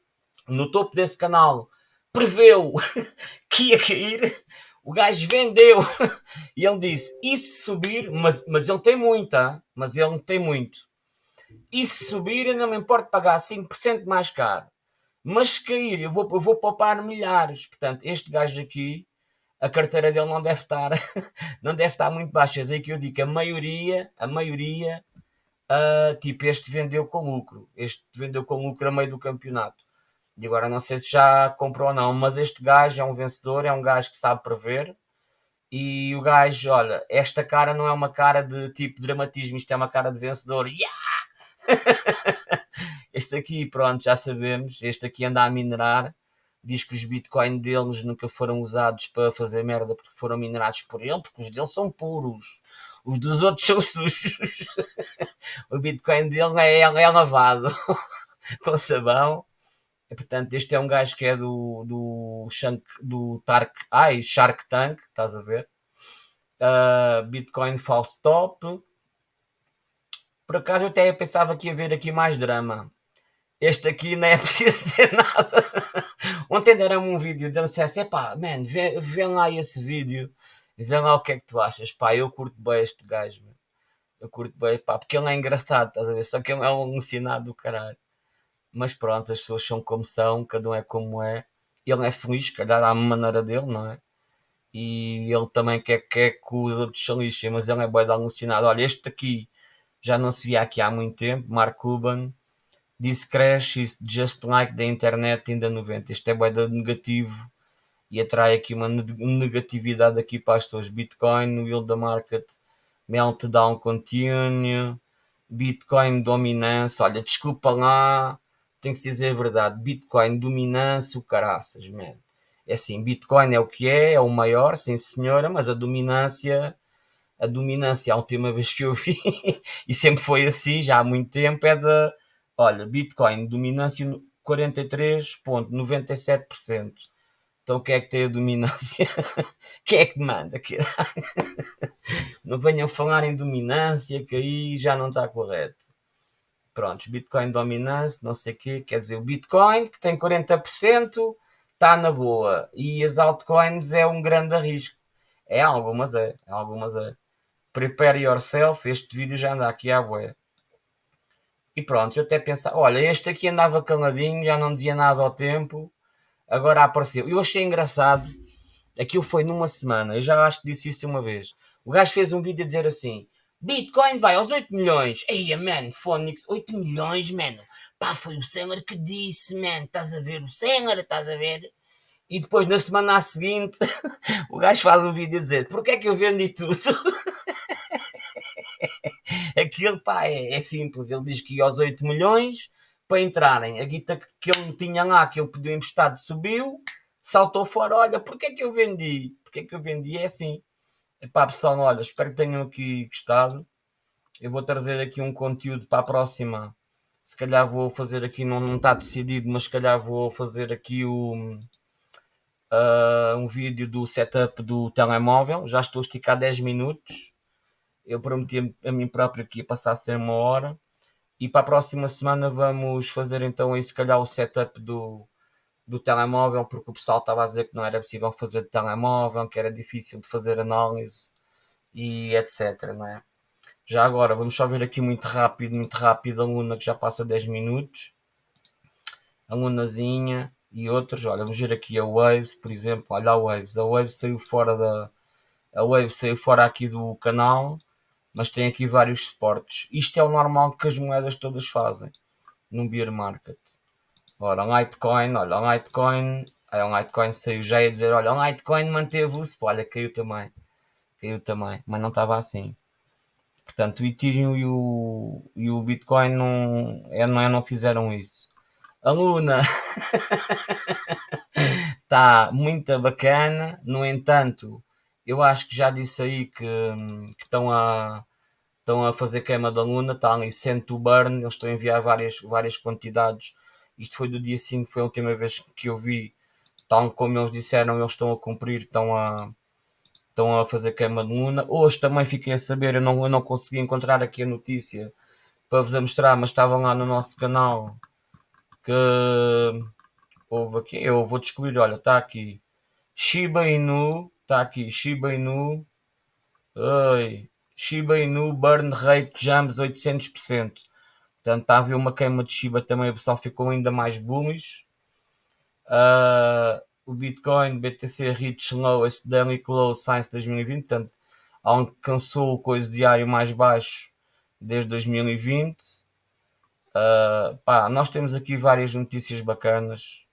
no topo desse canal, preveu que ia cair. O gajo vendeu e ele disse: E se subir, mas, mas ele tem muita, mas ele tem muito. E se subir, eu não me importo pagar 5% mais caro. Mas se cair, eu vou, eu vou poupar milhares. Portanto, este gajo aqui a carteira dele não deve estar, não deve estar muito baixa. Daí que eu digo a maioria, a maioria, uh, tipo, este vendeu com lucro. Este vendeu com lucro a meio do campeonato. E agora não sei se já comprou ou não, mas este gajo é um vencedor, é um gajo que sabe prever. E o gajo, olha, esta cara não é uma cara de tipo dramatismo, isto é uma cara de vencedor. Yeah! este aqui, pronto, já sabemos. Este aqui anda a minerar diz que os bitcoins deles nunca foram usados para fazer merda porque foram minerados por ele, porque os deles são puros. Os dos outros são sujos. o bitcoin dele é, é lavado com sabão. E, portanto, este é um gajo que é do, do, Shank, do Tark, ai, Shark Tank, estás a ver? Uh, Bitcoin false top. Por acaso eu até pensava que ia haver aqui mais drama. Este aqui não é preciso dizer nada. Ontem deram-me um vídeo dele disse assim: pá, man, vê, vê lá esse vídeo e vê lá o que é que tu achas. Pá, eu curto bem este gajo, man. eu curto bem, pá, porque ele é engraçado, estás a ver? Só que ele é um alucinado do caralho. Mas pronto, as pessoas são como são, cada um é como é. Ele é feliz, calhar à maneira dele, não é? E ele também quer, quer que os outros se lixem, mas ele é bem alucinado. Olha, este aqui já não se via aqui há muito tempo, Mark Cuban This crash is just like the internet in the 90. Isto é bué negativo e atrai aqui uma negatividade aqui para as pessoas. Bitcoin, will the market meltdown continue? Bitcoin dominância. Olha, desculpa lá, tem que se dizer a verdade. Bitcoin dominância, o caraças, man. É assim, Bitcoin é o que é, é o maior, sim senhora, mas a dominância, a dominância, a última vez que eu vi, e sempre foi assim, já há muito tempo, é da Olha, Bitcoin, dominância 43,97%. Então quem é que tem a dominância? quem é que manda? não venham falar em dominância, que aí já não está correto. Prontos, Bitcoin dominância, não sei o quê. Quer dizer, o Bitcoin, que tem 40%, está na boa. E as altcoins é um grande risco. É algumas é, é algumas é. Prepare yourself, este vídeo já anda aqui à boia. E pronto, eu até pensava, olha, este aqui andava caladinho, já não dizia nada ao tempo, agora apareceu. Eu achei engraçado, aquilo foi numa semana, eu já acho que disse isso uma vez. O gajo fez um vídeo a dizer assim: Bitcoin vai aos 8 milhões. Eia, man, Phonics, 8 milhões, mano. Pá, foi o Senhor que disse, man. Estás a ver o Senhor, estás a ver? E depois, na semana seguinte, o gajo faz um vídeo a dizer: Porquê é que eu vendi tudo? Aquilo, pá, é, é, simples. Ele diz que ia aos 8 milhões para entrarem. A guita que ele tinha lá, que ele pediu emprestado, subiu, saltou fora. Olha, porquê é que eu vendi? Porquê é que eu vendi? É assim. Epá, pessoal, olha, espero que tenham aqui gostado. Eu vou trazer aqui um conteúdo para a próxima. Se calhar vou fazer aqui, não, não está decidido, mas se calhar vou fazer aqui o, uh, um vídeo do setup do telemóvel. Já estou a esticar 10 minutos. Eu prometi a mim próprio que ia passar a ser uma hora. E para a próxima semana vamos fazer então aí se calhar o setup do, do telemóvel, porque o pessoal estava a dizer que não era possível fazer de telemóvel, que era difícil de fazer análise e etc. Não é? Já agora, vamos só ver aqui muito rápido, muito rápido, a Luna que já passa 10 minutos. A Lunazinha e outros. Olha, vamos ver aqui a Waves, por exemplo. Olha a Waves. A Waves saiu fora da. A Waves saiu fora aqui do canal mas tem aqui vários suportes. Isto é o normal que as moedas todas fazem no bear market. Ora, Litecoin, olha, Litecoin, aí o Litecoin saiu já a dizer, olha, o Litecoin manteve-se, olha, caiu também, caiu também, mas não estava assim. Portanto, o Ethereum e o, e o Bitcoin não, é, não, é, não fizeram isso. A Luna está muito bacana, no entanto, eu acho que já disse aí que, que estão a estão a fazer queima da luna, está ali send to burn, eles estão a enviar várias, várias quantidades. Isto foi do dia 5, foi a última vez que eu vi, tal como eles disseram, eles estão a cumprir, estão a, estão a fazer queima de luna. Hoje também fiquei a saber, eu não, eu não consegui encontrar aqui a notícia para vos mostrar, mas estava lá no nosso canal que houve aqui, eu vou descobrir, olha, está aqui Shiba Inu, está aqui Shiba Inu, ai, Shiba Inu Burn Rate Jams 800%. Portanto, está a haver uma queima de Shiba também, o pessoal ficou ainda mais bullish. Uh, o Bitcoin, BTC Rich Lowest Daily Close Science 2020, portanto, alcançou o coisa diário mais baixo desde 2020. Uh, ah, pá, nós temos aqui várias notícias bacanas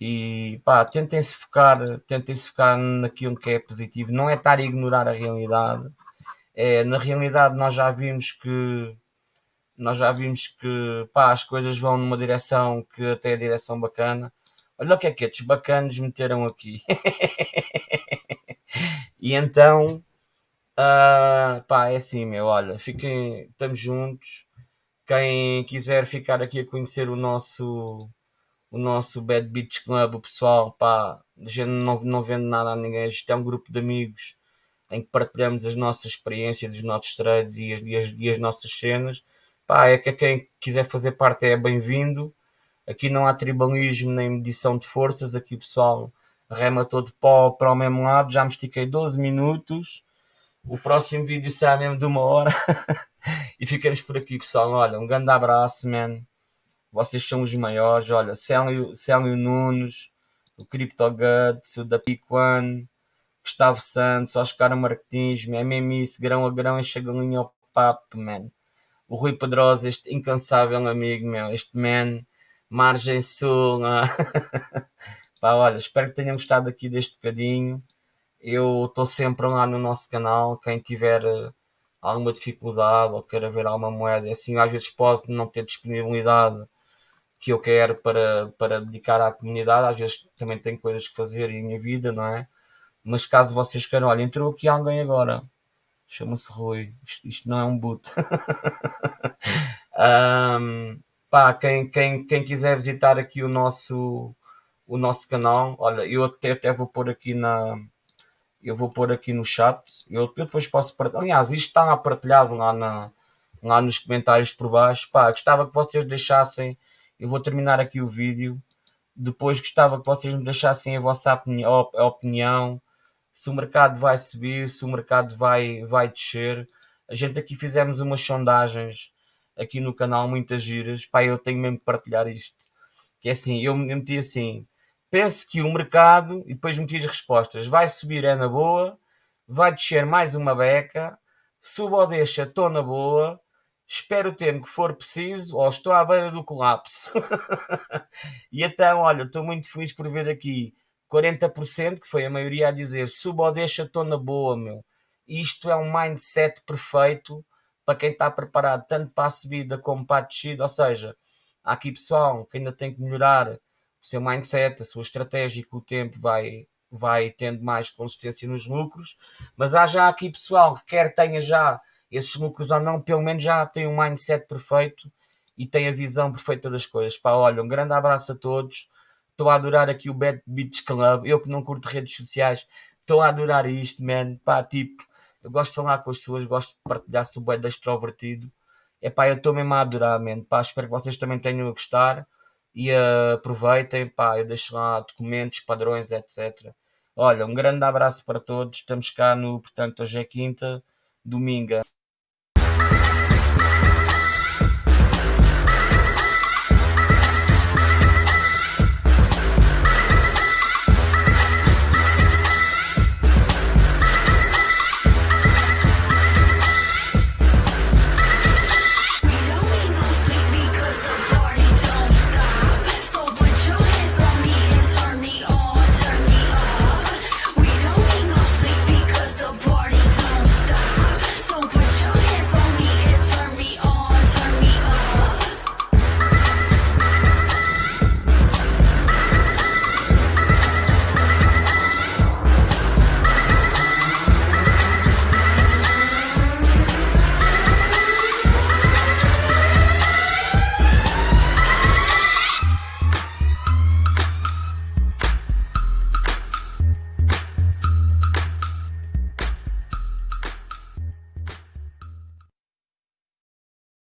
e pá, tentem se focar, tentem se focar naquilo que é positivo, não é estar a ignorar a realidade é, na realidade nós já vimos que nós já vimos que pá, as coisas vão numa direção que até é direção bacana. Olha o que é que estes bacanos meteram aqui. e então, uh, pá, é assim, meu, olha, fiquem, estamos juntos. Quem quiser ficar aqui a conhecer o nosso o nosso Bad Beach Club, o pessoal, pá, a gente não, não vende nada a ninguém, a gente é um grupo de amigos em que partilhamos as nossas experiências, os nossos trades e as, e as, e as nossas cenas. Pá, é que quem quiser fazer parte é bem-vindo. Aqui não há tribalismo nem medição de forças, aqui o pessoal rema todo pó para o mesmo lado. Já me estiquei 12 minutos. O próximo vídeo será mesmo de uma hora. e ficamos por aqui, pessoal. Olha, um grande abraço, man. Vocês são os maiores. Olha, Célio, Célio Nunes, o Crypto Guts, o da One, Gustavo Santos, Oscar Martins, é isso, grão a grão, enche a galinha ao papo, man. O Rui Pedrosa, este incansável amigo meu, este man, Margem Sul. Pá, olha, espero que tenham gostado aqui deste bocadinho. Eu estou sempre lá no nosso canal. Quem tiver eh, alguma dificuldade ou queira ver alguma moeda, assim, às vezes pode não ter disponibilidade que eu quero para, para dedicar à comunidade. Às vezes também tenho coisas que fazer em minha vida, não é? Mas caso vocês queiram, olha, entrou aqui alguém agora. Chama-se Rui. Isto, isto, não é um boot. um, pá, quem, quem, quem quiser visitar aqui o nosso, o nosso canal, olha, eu até, até vou pôr aqui na. Eu vou pôr aqui no chat. Eu, eu depois posso partilhar. Aliás, isto está partilhado lá, na, lá nos comentários por baixo. Pá, gostava que vocês deixassem. Eu vou terminar aqui o vídeo. Depois gostava que vocês me deixassem a vossa a opinião se o mercado vai subir, se o mercado vai, vai descer. A gente aqui fizemos umas sondagens aqui no canal, muitas giras. Pá, eu tenho mesmo que partilhar isto. Que é assim, eu meti assim, pense que o mercado, e depois meti as respostas, vai subir é na boa, vai descer mais uma beca, suba ou deixa, estou na boa, espero o tempo que for preciso, ou estou à beira do colapso. e então, olha, estou muito feliz por ver aqui 40%, que foi a maioria a dizer suba ou deixa, estou na boa, meu. Isto é um mindset perfeito para quem está preparado tanto para a subida como para a descida. Ou seja, há aqui pessoal que ainda tem que melhorar o seu mindset, a sua estratégia, que o tempo vai, vai tendo mais consistência nos lucros. Mas há já aqui pessoal que quer tenha já esses lucros ou não, pelo menos já tem um mindset perfeito e tem a visão perfeita das coisas. Pá, olha, um grande abraço a todos Estou a adorar aqui o Bad Beach Club. Eu que não curto redes sociais, estou a adorar isto, man. Pá, tipo, eu gosto de falar com as pessoas, gosto de partilhar o bué extrovertido. É pá, eu estou mesmo a adorar, man. Pá, espero que vocês também tenham a gostar e uh, aproveitem, pá, eu deixo lá documentos, padrões, etc. Olha, um grande abraço para todos. Estamos cá no, portanto, hoje é quinta, domingo.